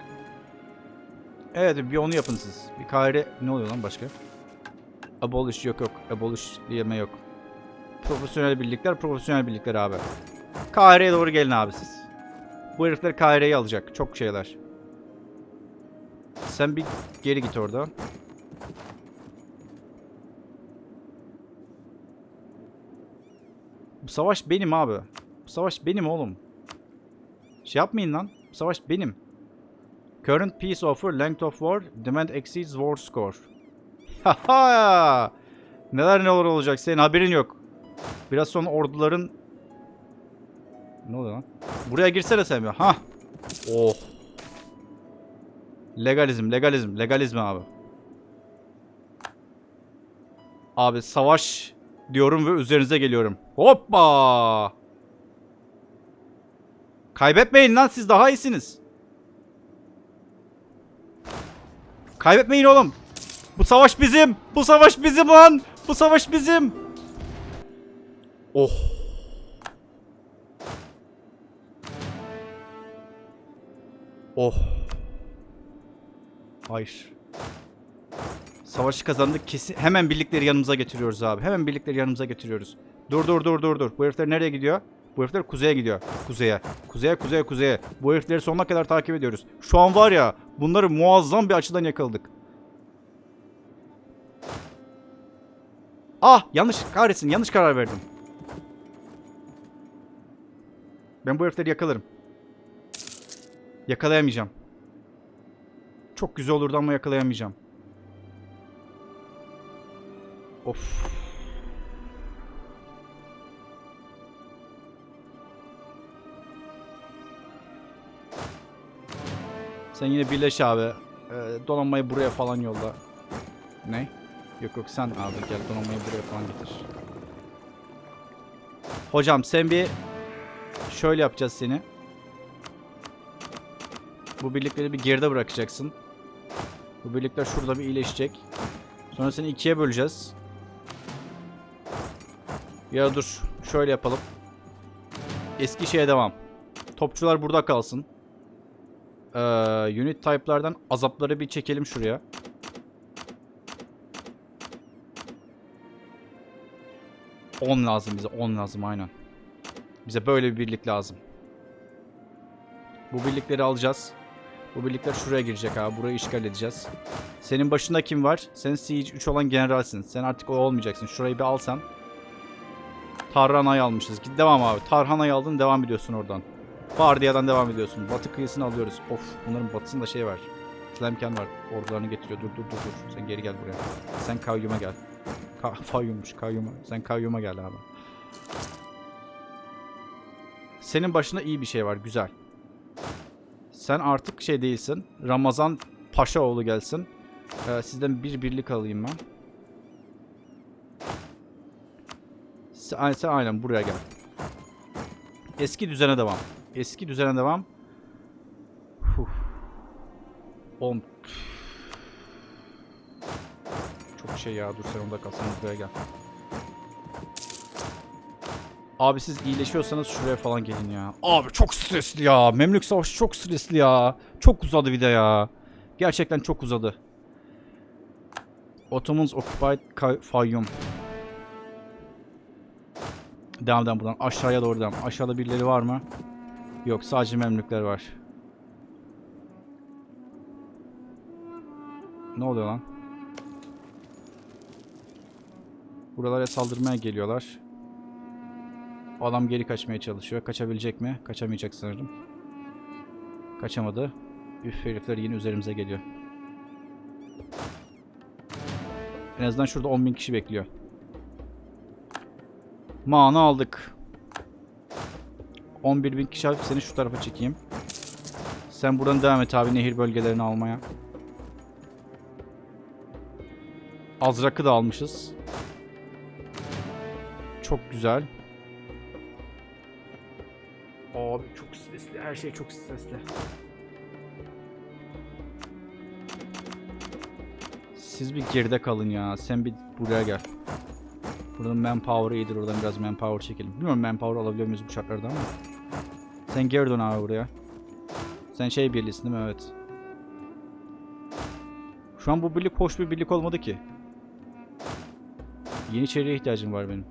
Evet bir onu yapın siz. Bir Kahire ne oluyor lan başka? Abolish yok yok. Abolish diyeme yok. Profesyonel birlikler, profesyonel birlikler abi. Kahire'ye doğru gelin abi siz. Bu herifler Kahire'yi alacak. Çok şeyler. Sen bir geri git orada. Bu savaş benim abi. Bu savaş benim oğlum. Şey yapmayın lan. Savaş benim. Current peace offer, length of war, demand exceeds war score. Haha! Neler neler olacak senin haberin yok. Biraz sonra orduların... Ne oluyor lan? Buraya girsene sen bir. Ha. Oh. Legalizm, legalizm, legalizm abi. Abi savaş diyorum ve üzerinize geliyorum. Hoppa! Kaybetmeyin lan siz daha iyisiniz. Kaybetmeyin oğlum. Bu savaş bizim. Bu savaş bizim lan. Bu savaş bizim. Oh. Oh. Hayır. Savaşı kazandık kesin. Hemen birlikleri yanımıza getiriyoruz abi. Hemen birlikleri yanımıza getiriyoruz. Dur dur dur dur dur. Bu herifler nereye gidiyor? Bu herifler kuzeye gidiyor. Kuzeye. Kuzeye kuzeye kuzeye. Bu herifleri sonuna kadar takip ediyoruz. Şu an var ya bunları muazzam bir açıdan yakaladık. Ah yanlış kahretsin yanlış karar verdim. Ben bu herifleri yakalarım. Yakalayamayacağım. Çok güzel olurdu ama yakalayamayacağım. Of. Sen yine birleş abi. Ee, donanmayı buraya falan yolla. Ne? Yok yok sen abi gel donanmayı buraya falan getir. Hocam sen bir şöyle yapacağız seni. Bu birlikleri bir geride bırakacaksın. Bu birlikler şurada bir iyileşecek. Sonra seni ikiye böleceğiz. Ya dur. Şöyle yapalım. Eski şeye devam. Topçular burada kalsın. Ee, unit type'lardan azapları bir çekelim şuraya. On lazım bize. 10 lazım aynen. Bize böyle bir birlik lazım. Bu birlikleri alacağız. Bu birlikler şuraya girecek abi. Burayı işgal edeceğiz. Senin başında kim var? Sen Siege 3 olan generalsin. Sen artık o olmayacaksın. Şurayı bir alsan. Tarhana'yı almışız. Git devam abi. Tarhana'yı aldın devam ediyorsun oradan. Vardiya'dan devam ediyorsun. Batı kıyısını alıyoruz. Of bunların batısında şey var. Tlemken var. Ordularını getiriyor. Dur dur dur dur. Sen geri gel buraya. Sen kayyuma gel. Ka Fayyummuş kayyuma. Sen kayyuma gel abi. Senin başında iyi bir şey var. Güzel. Sen artık şey değilsin. Ramazan Paşaoğlu gelsin. Ee, sizden bir birlik alayım ben. Sen, sen aynen buraya gel. Eski düzene devam. Eski düzene devam. Huh. Oğlum. Çok şey ya. Dur sen onda kal. Sen buraya gel. Abi siz iyileşiyorsanız şuraya falan gelin ya. Abi çok stresli ya. Memlük Savaşı çok stresli ya. Çok uzadı bir ya. Gerçekten çok uzadı. Ottomans occupied Fayyum. Devam devam buradan. Aşağıya doğru devam. Aşağıda birileri var mı? Yok sadece Memlükler var. Ne oluyor lan? Buralara saldırmaya geliyorlar. Adam geri kaçmaya çalışıyor. Kaçabilecek mi? Kaçamayacak sanırım. Kaçamadı. Üf herifler yine üzerimize geliyor. En azından şurada 10.000 kişi bekliyor. Mana aldık. 11.000 kişi alıp seni şu tarafa çekeyim. Sen buradan devam et abi nehir bölgelerini almaya. Azrak'ı da almışız. Çok güzel. Abi çok stresli. Her şey çok stresli. Siz bir geride kalın ya. Sen bir buraya gel. Buradan manpower iyidir. Oradan biraz manpower çekelim. Bilmiyorum manpower alabiliyor muyuz bu şartlarda ama. Sen geri dön abi buraya. Sen şey birlisin değil mi? Evet. Şu an bu birlik hoş bir birlik olmadı ki. Yeniçeriye ihtiyacım var benim.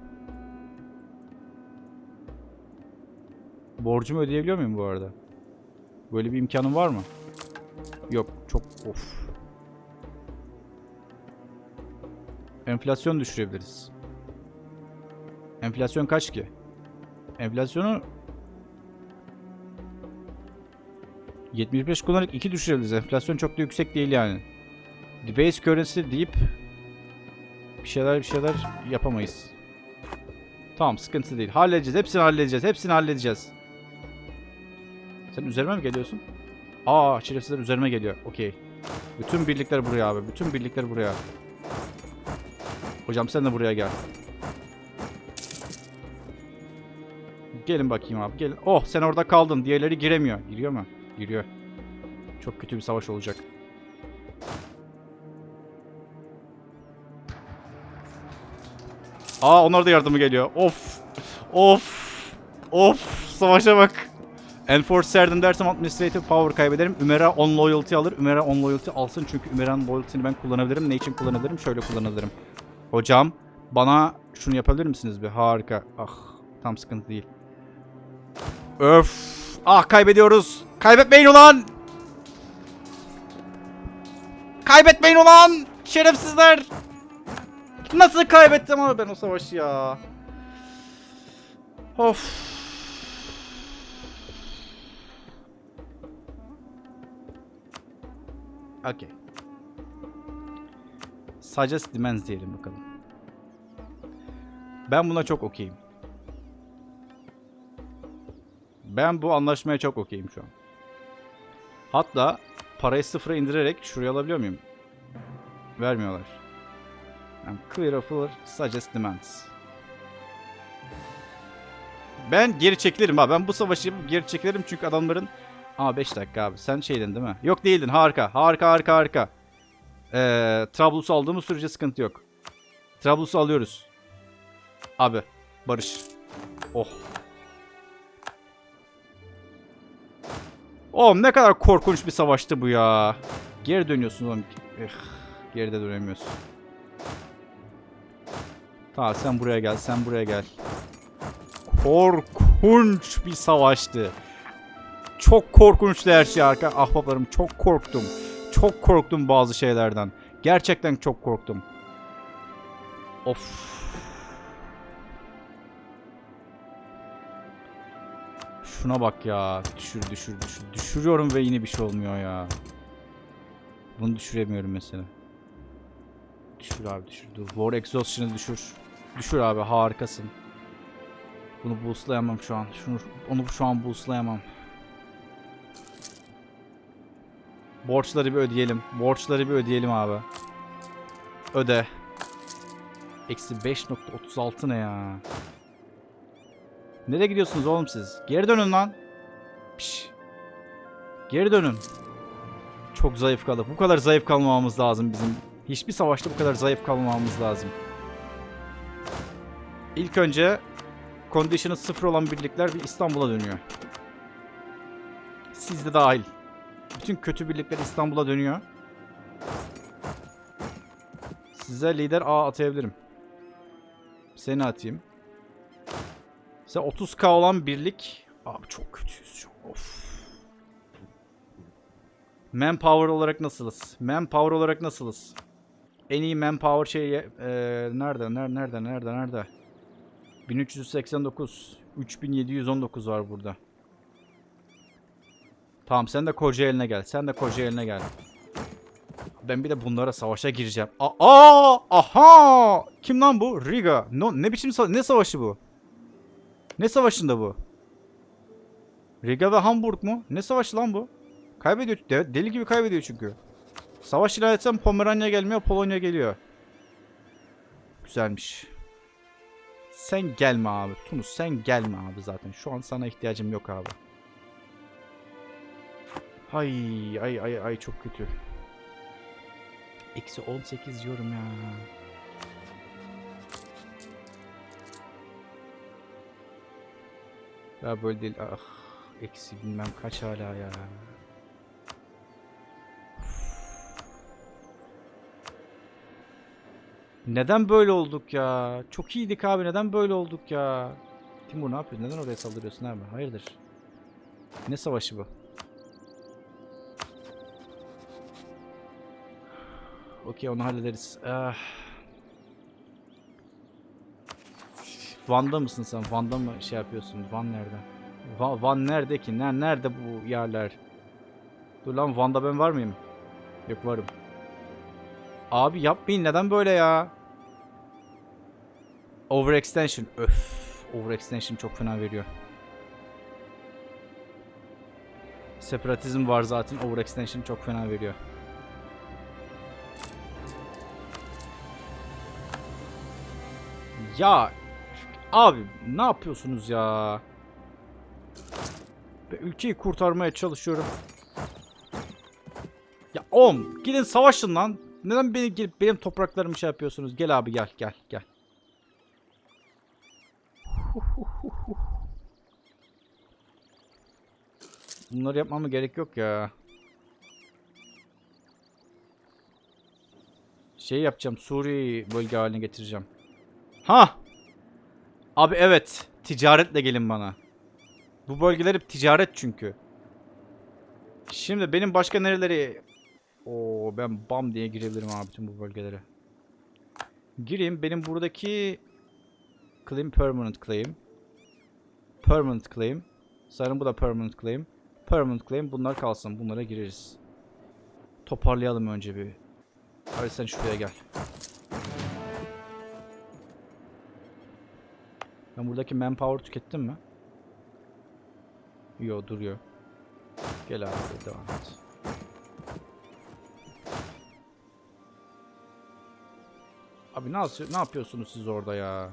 Borcumu ödeyebiliyor muyum bu arada? Böyle bir imkanım var mı? Yok. Çok of. Enflasyon düşürebiliriz. Enflasyon kaç ki? Enflasyonu 75 kullanarak 2 düşürebiliriz. Enflasyon çok da yüksek değil yani. Debase currency deyip bir şeyler bir şeyler yapamayız. Tamam sıkıntı değil. Halledeceğiz. Hepsini halledeceğiz. Hepsini halledeceğiz. Sen üzerime mi geliyorsun? Aa şerefsizler üzerime geliyor. Okey. Bütün birlikler buraya abi. Bütün birlikler buraya. Hocam sen de buraya gel. Gelin bakayım abi. Gelin. Oh sen orada kaldın. Diğerleri giremiyor. Giriyor mu? Giriyor. Çok kötü bir savaş olacak. Aa onlar da yardımı geliyor. Of. Of. Of. Savaşa bak. Enforce serdim dersem administrative power kaybederim. Ümera on loyalty alır. Ümera on loyalty alsın çünkü Ümera'nın loyalty'ni ben kullanabilirim. Ne için kullanabilirim? Şöyle kullanabilirim. Hocam bana şunu yapabilir misiniz bir? Harika. Ah tam sıkıntı değil. Öf. Ah kaybediyoruz. Kaybetmeyin ulan. Kaybetmeyin ulan. Şerefsizler. Nasıl kaybettim ama ben o savaşı ya. Of. Okay. Suggest demands diyelim bakalım. Ben buna çok okeyim. Ben bu anlaşmaya çok okeyim şu an. Hatta parayı sıfıra indirerek şuraya alabiliyor muyum? Vermiyorlar. Yani clear offer, suggest demands. Ben geri çekilirim abi. Ben bu savaşı geri çekilirim çünkü adamların... Aa 5 dakika abi. Sen şeydin değil mi? Yok değildin. Harika. Harika harika harika. Ee, Trablus'u aldığımız sürece sıkıntı yok. Trablus'u alıyoruz. Abi. Barış. Oh. Oğlum ne kadar korkunç bir savaştı bu ya. Geri dönüyorsun oğlum. Eh, geride dönemiyorsun. Tamam sen buraya gel, sen buraya gel. Korkunç bir savaştı. Çok korkunçtu her şey arka ahbaplarım. Çok korktum. Çok korktum bazı şeylerden. Gerçekten çok korktum. Of. Şuna bak ya. Düşür düşür düşür. Düşürüyorum ve yine bir şey olmuyor ya. Bunu düşüremiyorum mesela. Düşür abi düşür. Dur. War Exhaustion'ı düşür. Düşür abi harikasın. Bunu boostlayamam şu an. Şunu, onu şu an boostlayamam. Borçları bir ödeyelim. Borçları bir ödeyelim abi. Öde. Eksi 5.36 ne ya? Nereye gidiyorsunuz oğlum siz? Geri dönün lan. Piş. Geri dönün. Çok zayıf kaldık. Bu kadar zayıf kalmamamız lazım bizim. Hiçbir savaşta bu kadar zayıf kalmamamız lazım. İlk önce condition'ı sıfır olan birlikler bir İstanbul'a dönüyor. Siz de dahil. Bütün kötü birlikler İstanbul'a dönüyor. Size lider A atayabilirim. Seni atayım. Size 30k olan birlik. Abi çok kötüyüz. Of. Manpower olarak nasılız? Manpower olarak nasılız? En iyi manpower şeyi e, nerede? Nerede? Nerede? Nerede? Nerede? 1389. 3719 var burada. Tamam sen de Kocaeli'ne gel. Sen de Kocaeli'ne gel. Ben bir de bunlara savaşa gireceğim. Aa aha! Kim lan bu? Riga. No, ne biçim sa- ne savaşı bu? Ne savaşında bu? Riga ve Hamburg mu? Ne savaşı lan bu? Kaybediyor. de- deli gibi kaybediyor çünkü. Savaş ilan etsem Pomeranya gelmiyor, Polonya geliyor. Güzelmiş. Sen gelme abi. Tunus sen gelme abi zaten. Şu an sana ihtiyacım yok abi. Ay ay ay ay çok kötü. Eksi 18 diyorum ya. Ya böyle değil. Ah. Eksi bilmem kaç hala ya. Neden böyle olduk ya? Çok iyiydik abi. Neden böyle olduk ya? Timur ne yapıyorsun? Neden oraya saldırıyorsun abi? Hayırdır? Ne savaşı bu? Okey onu hallederiz. Ah. Van'da mısın sen? Van'da mı şey yapıyorsun? Van nerede? Va- Van nerede ki? Ner nerede bu yerler? Dur lan Van'da ben var mıyım? Yok varım. Abi yapmayın neden böyle ya? Overextension. Öf. Overextension çok fena veriyor. Separatizm var zaten. Overextension çok fena veriyor. Ya abi ne yapıyorsunuz ya? Ben ülkeyi kurtarmaya çalışıyorum. Ya oğlum gidin savaşın lan. Neden beni gelip benim topraklarımı şey yapıyorsunuz? Gel abi gel gel gel. Bunları yapmama gerek yok ya. Şey yapacağım. Suriye'yi bölge haline getireceğim. Ha! Abi evet. Ticaretle gelin bana. Bu bölgeler hep ticaret çünkü. Şimdi benim başka nereleri... Oo ben bam diye girebilirim abi bütün bu bölgelere. Gireyim. Benim buradaki... Claim permanent claim. Permanent claim. Sanırım bu da permanent claim. Permanent claim. Bunlar kalsın. Bunlara gireriz. Toparlayalım önce bir. Hadi sen şuraya gel. Ben buradaki manpower tükettim mi? Yo duruyor. Gel abi devam et. Abi ne, ne yapıyorsunuz siz orada ya?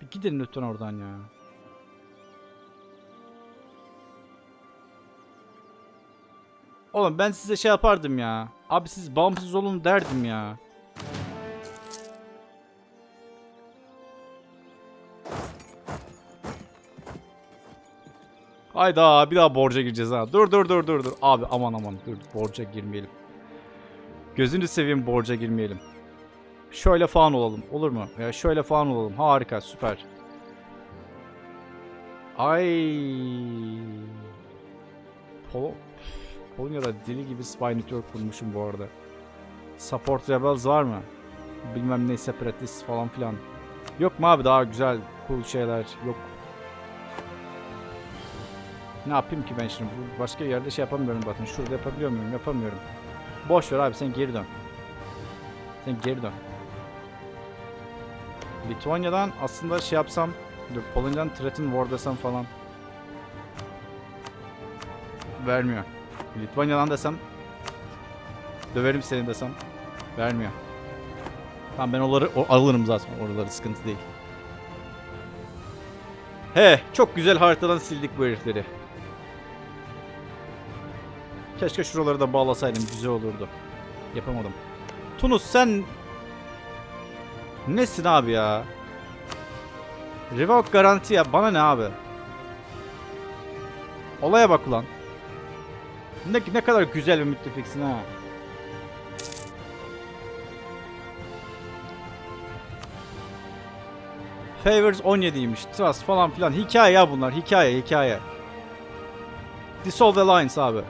Bir gidin lütfen oradan ya. Oğlum ben size şey yapardım ya. Abi siz bağımsız olun derdim ya. Hayda bir daha borca gireceğiz ha. Dur dur dur dur dur. Abi aman aman dur borca girmeyelim. Gözünü seveyim borca girmeyelim. Şöyle falan olalım. Olur mu? Ya şöyle falan olalım. Harika süper. Ay. Pol Polonya'da deli gibi spy network kurmuşum bu arada. Support Rebels var mı? Bilmem ne Separatist falan filan. Yok mu abi daha güzel cool şeyler? Yok. Ne yapayım ki ben şimdi? Başka yerde şey yapamıyorum zaten. Şurada yapabiliyor muyum? Yapamıyorum. Boş ver abi sen geri dön. Sen geri dön. Litvanya'dan aslında şey yapsam Dur Polonya'dan Threaten War desem falan Vermiyor Litvanya'dan desem Döverim seni desem Vermiyor Tamam ben onları alırım zaten oraları sıkıntı değil He çok güzel haritadan sildik bu herifleri Keşke şuraları da bağlasaydım güzel olurdu Yapamadım Tunus sen Nesin abi ya? Revoke garanti ya. Bana ne abi? Olaya bak ulan. Ne, ne kadar güzel bir müttefiksin ha. Favors 17'ymiş. Trust falan filan. Hikaye ya bunlar. Hikaye hikaye. Dissolve Alliance abi.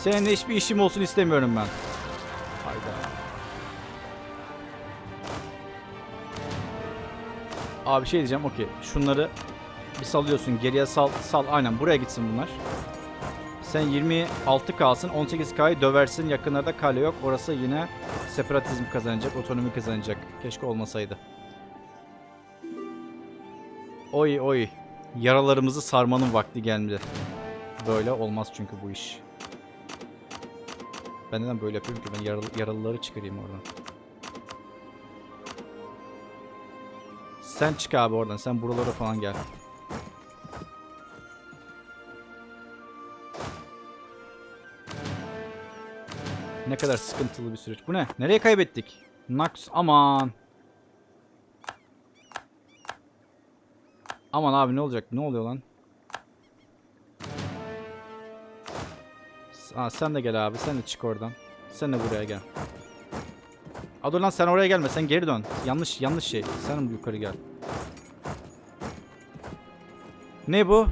Seninle hiçbir işim olsun istemiyorum ben. Hayda. Abi şey diyeceğim okey. Şunları bir salıyorsun. Geriye sal. Sal. Aynen buraya gitsin bunlar. Sen 26 kalsın. 18K'yı döversin. Yakınlarda kale yok. Orası yine separatizm kazanacak. Otonomi kazanacak. Keşke olmasaydı. Oy oy. Yaralarımızı sarmanın vakti geldi. Böyle olmaz çünkü bu iş. Ben neden böyle yapıyorum ki? Ben yaralı, yaralıları çıkarayım oradan. Sen çık abi oradan. Sen buralara falan gel. Ne kadar sıkıntılı bir süreç. Bu ne? Nereye kaybettik? Nax aman. Aman abi ne olacak? Ne oluyor lan? Aa, sen de gel abi. Sen de çık oradan. Sen de buraya gel. Aa, dur lan sen oraya gelme. Sen geri dön. Yanlış yanlış şey. Sen yukarı gel. Ne bu?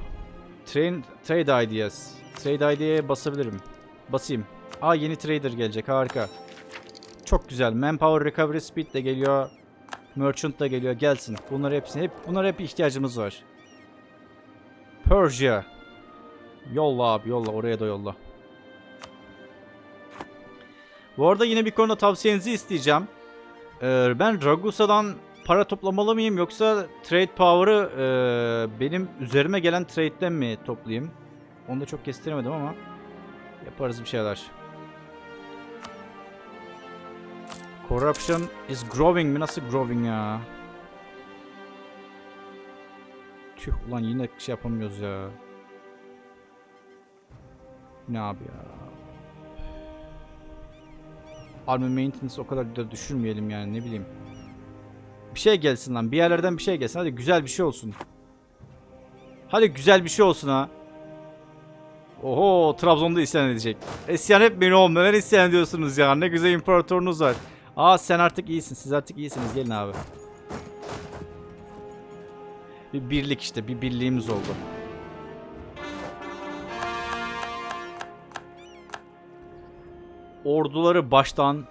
Train, trade ideas. Trade idea'ya basabilirim. Basayım. Aa yeni trader gelecek. Harika. Çok güzel. Manpower recovery speed de geliyor. Merchant da geliyor. Gelsin. Bunlar hepsine hep bunlar hep ihtiyacımız var. Persia. Yolla abi yolla. Oraya da yolla. Bu arada yine bir konuda tavsiyenizi isteyeceğim. Ee, ben Ragusa'dan para toplamalı mıyım yoksa trade power'ı e, benim üzerime gelen trade'den mi toplayayım? Onu da çok kestiremedim ama yaparız bir şeyler. Corruption is growing mi? Nasıl growing ya? Tüh ulan yine şey yapamıyoruz ya. Ne abi ya? Army maintenance o kadar da düşürmeyelim yani ne bileyim. Bir şey gelsin lan. Bir yerlerden bir şey gelsin. Hadi güzel bir şey olsun. Hadi güzel bir şey olsun ha. Oho Trabzon'da isyan edecek. İsyan etmeyin oğlum. Neler isyan ediyorsunuz ya. Ne güzel imparatorunuz var. Aa sen artık iyisin. Siz artık iyisiniz. Gelin abi. Bir birlik işte. Bir birliğimiz oldu. Orduları baştan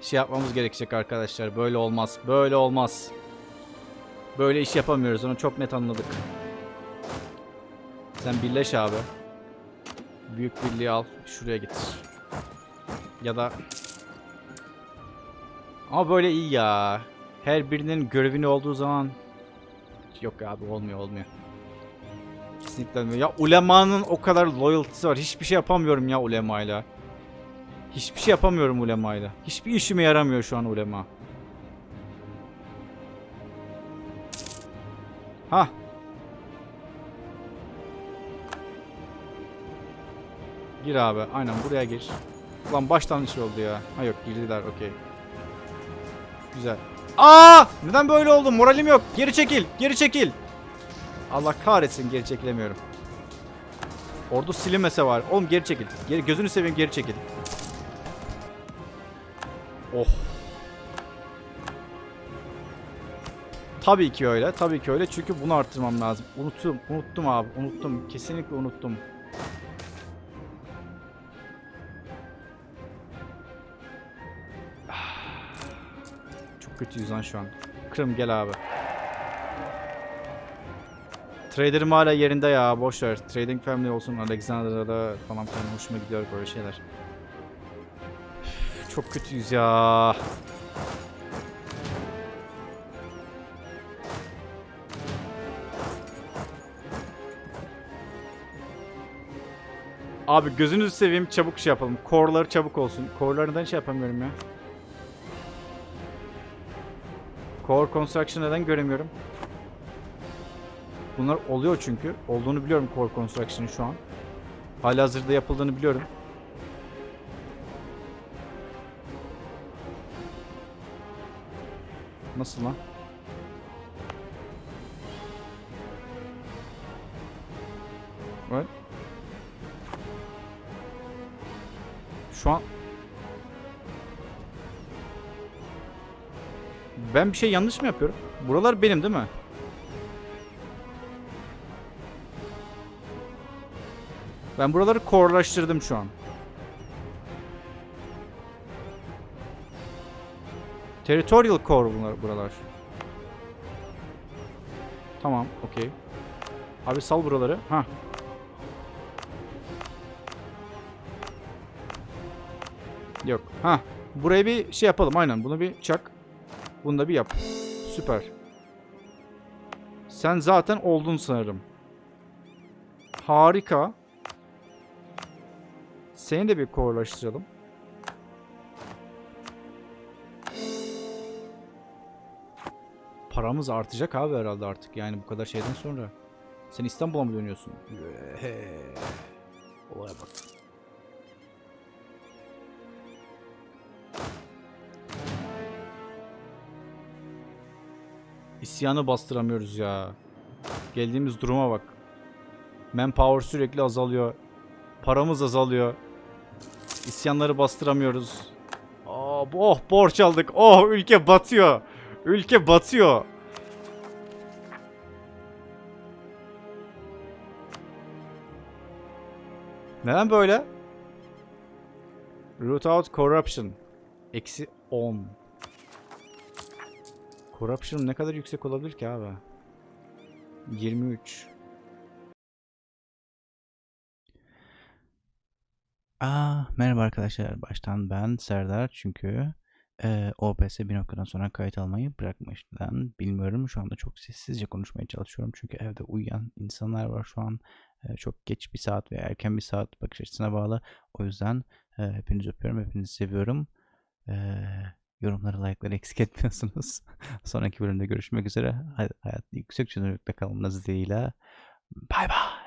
şey yapmamız gerekecek arkadaşlar. Böyle olmaz. Böyle olmaz. Böyle iş yapamıyoruz. Onu çok net anladık. Sen birleş abi. Büyük birliği al. Şuraya getir. Ya da... Ama böyle iyi ya. Her birinin görevini olduğu zaman... Yok abi olmuyor olmuyor. Kesinlikle olmuyor. Ya ulemanın o kadar loyalty'si var. Hiçbir şey yapamıyorum ya ulemayla. Hiçbir şey yapamıyorum ulemayla. Hiçbir işime yaramıyor şu an ulema. Ha. Gir abi. Aynen buraya gir. Ulan baştan şey oldu ya. Ha yok girdiler okey. Güzel. Aa! Neden böyle oldu? Moralim yok. Geri çekil. Geri çekil. Allah kahretsin geri çekilemiyorum. Ordu silinmese var. Oğlum geri çekil. Geri, gözünü seveyim geri çekil. Oh. Tabii ki öyle. Tabii ki öyle. Çünkü bunu arttırmam lazım. Unuttum. Unuttum abi. Unuttum. Kesinlikle unuttum. Çok kötüyüz lan şu an. Kırım gel abi. Trader'ım hala yerinde ya. Boş. Trading Family olsun. Alexander'da falan filan hoşuma gidiyor böyle şeyler. Çok kötüyüz ya. Abi gözünüzü seveyim çabuk şey yapalım. Core'ları çabuk olsun. Core'ları neden şey yapamıyorum ya? Core Construction neden göremiyorum? Bunlar oluyor çünkü. Olduğunu biliyorum Core Construction'ın şu an. Halihazırda yapıldığını biliyorum. Nasıl lan? What? Şu an Ben bir şey yanlış mı yapıyorum? Buralar benim değil mi? Ben buraları core'laştırdım şu an. Territorial core bunlar buralar. Tamam, okey. Abi sal buraları. Ha. Yok. Ha. Buraya bir şey yapalım aynen. Bunu bir çak. Bunu da bir yap. Süper. Sen zaten oldun sanırım. Harika. Seni de bir core'laştıralım. Paramız artacak abi herhalde artık yani bu kadar şeyden sonra. Sen İstanbul'a mı dönüyorsun? Olaya bak. İsyanı bastıramıyoruz ya. Geldiğimiz duruma bak. Manpower sürekli azalıyor. Paramız azalıyor. İsyanları bastıramıyoruz. Aa, oh borç aldık. Oh ülke batıyor. Ülke batıyor. Neden böyle? Root out corruption. Eksi 10. Corruption ne kadar yüksek olabilir ki abi? 23. Aa, merhaba arkadaşlar. Baştan ben Serdar çünkü e, OBS bir noktadan sonra kayıt almayı bırakmış. Neden bilmiyorum. Şu anda çok sessizce konuşmaya çalışıyorum. Çünkü evde uyuyan insanlar var şu an. E, çok geç bir saat veya erken bir saat bakış açısına bağlı. O yüzden e, hepinizi öpüyorum. Hepinizi seviyorum. E, yorumları, like'ları eksik etmiyorsunuz. Sonraki bölümde görüşmek üzere. Hay- Hayat yüksek çözünürlükte kalmanız dileğiyle. Bay bay.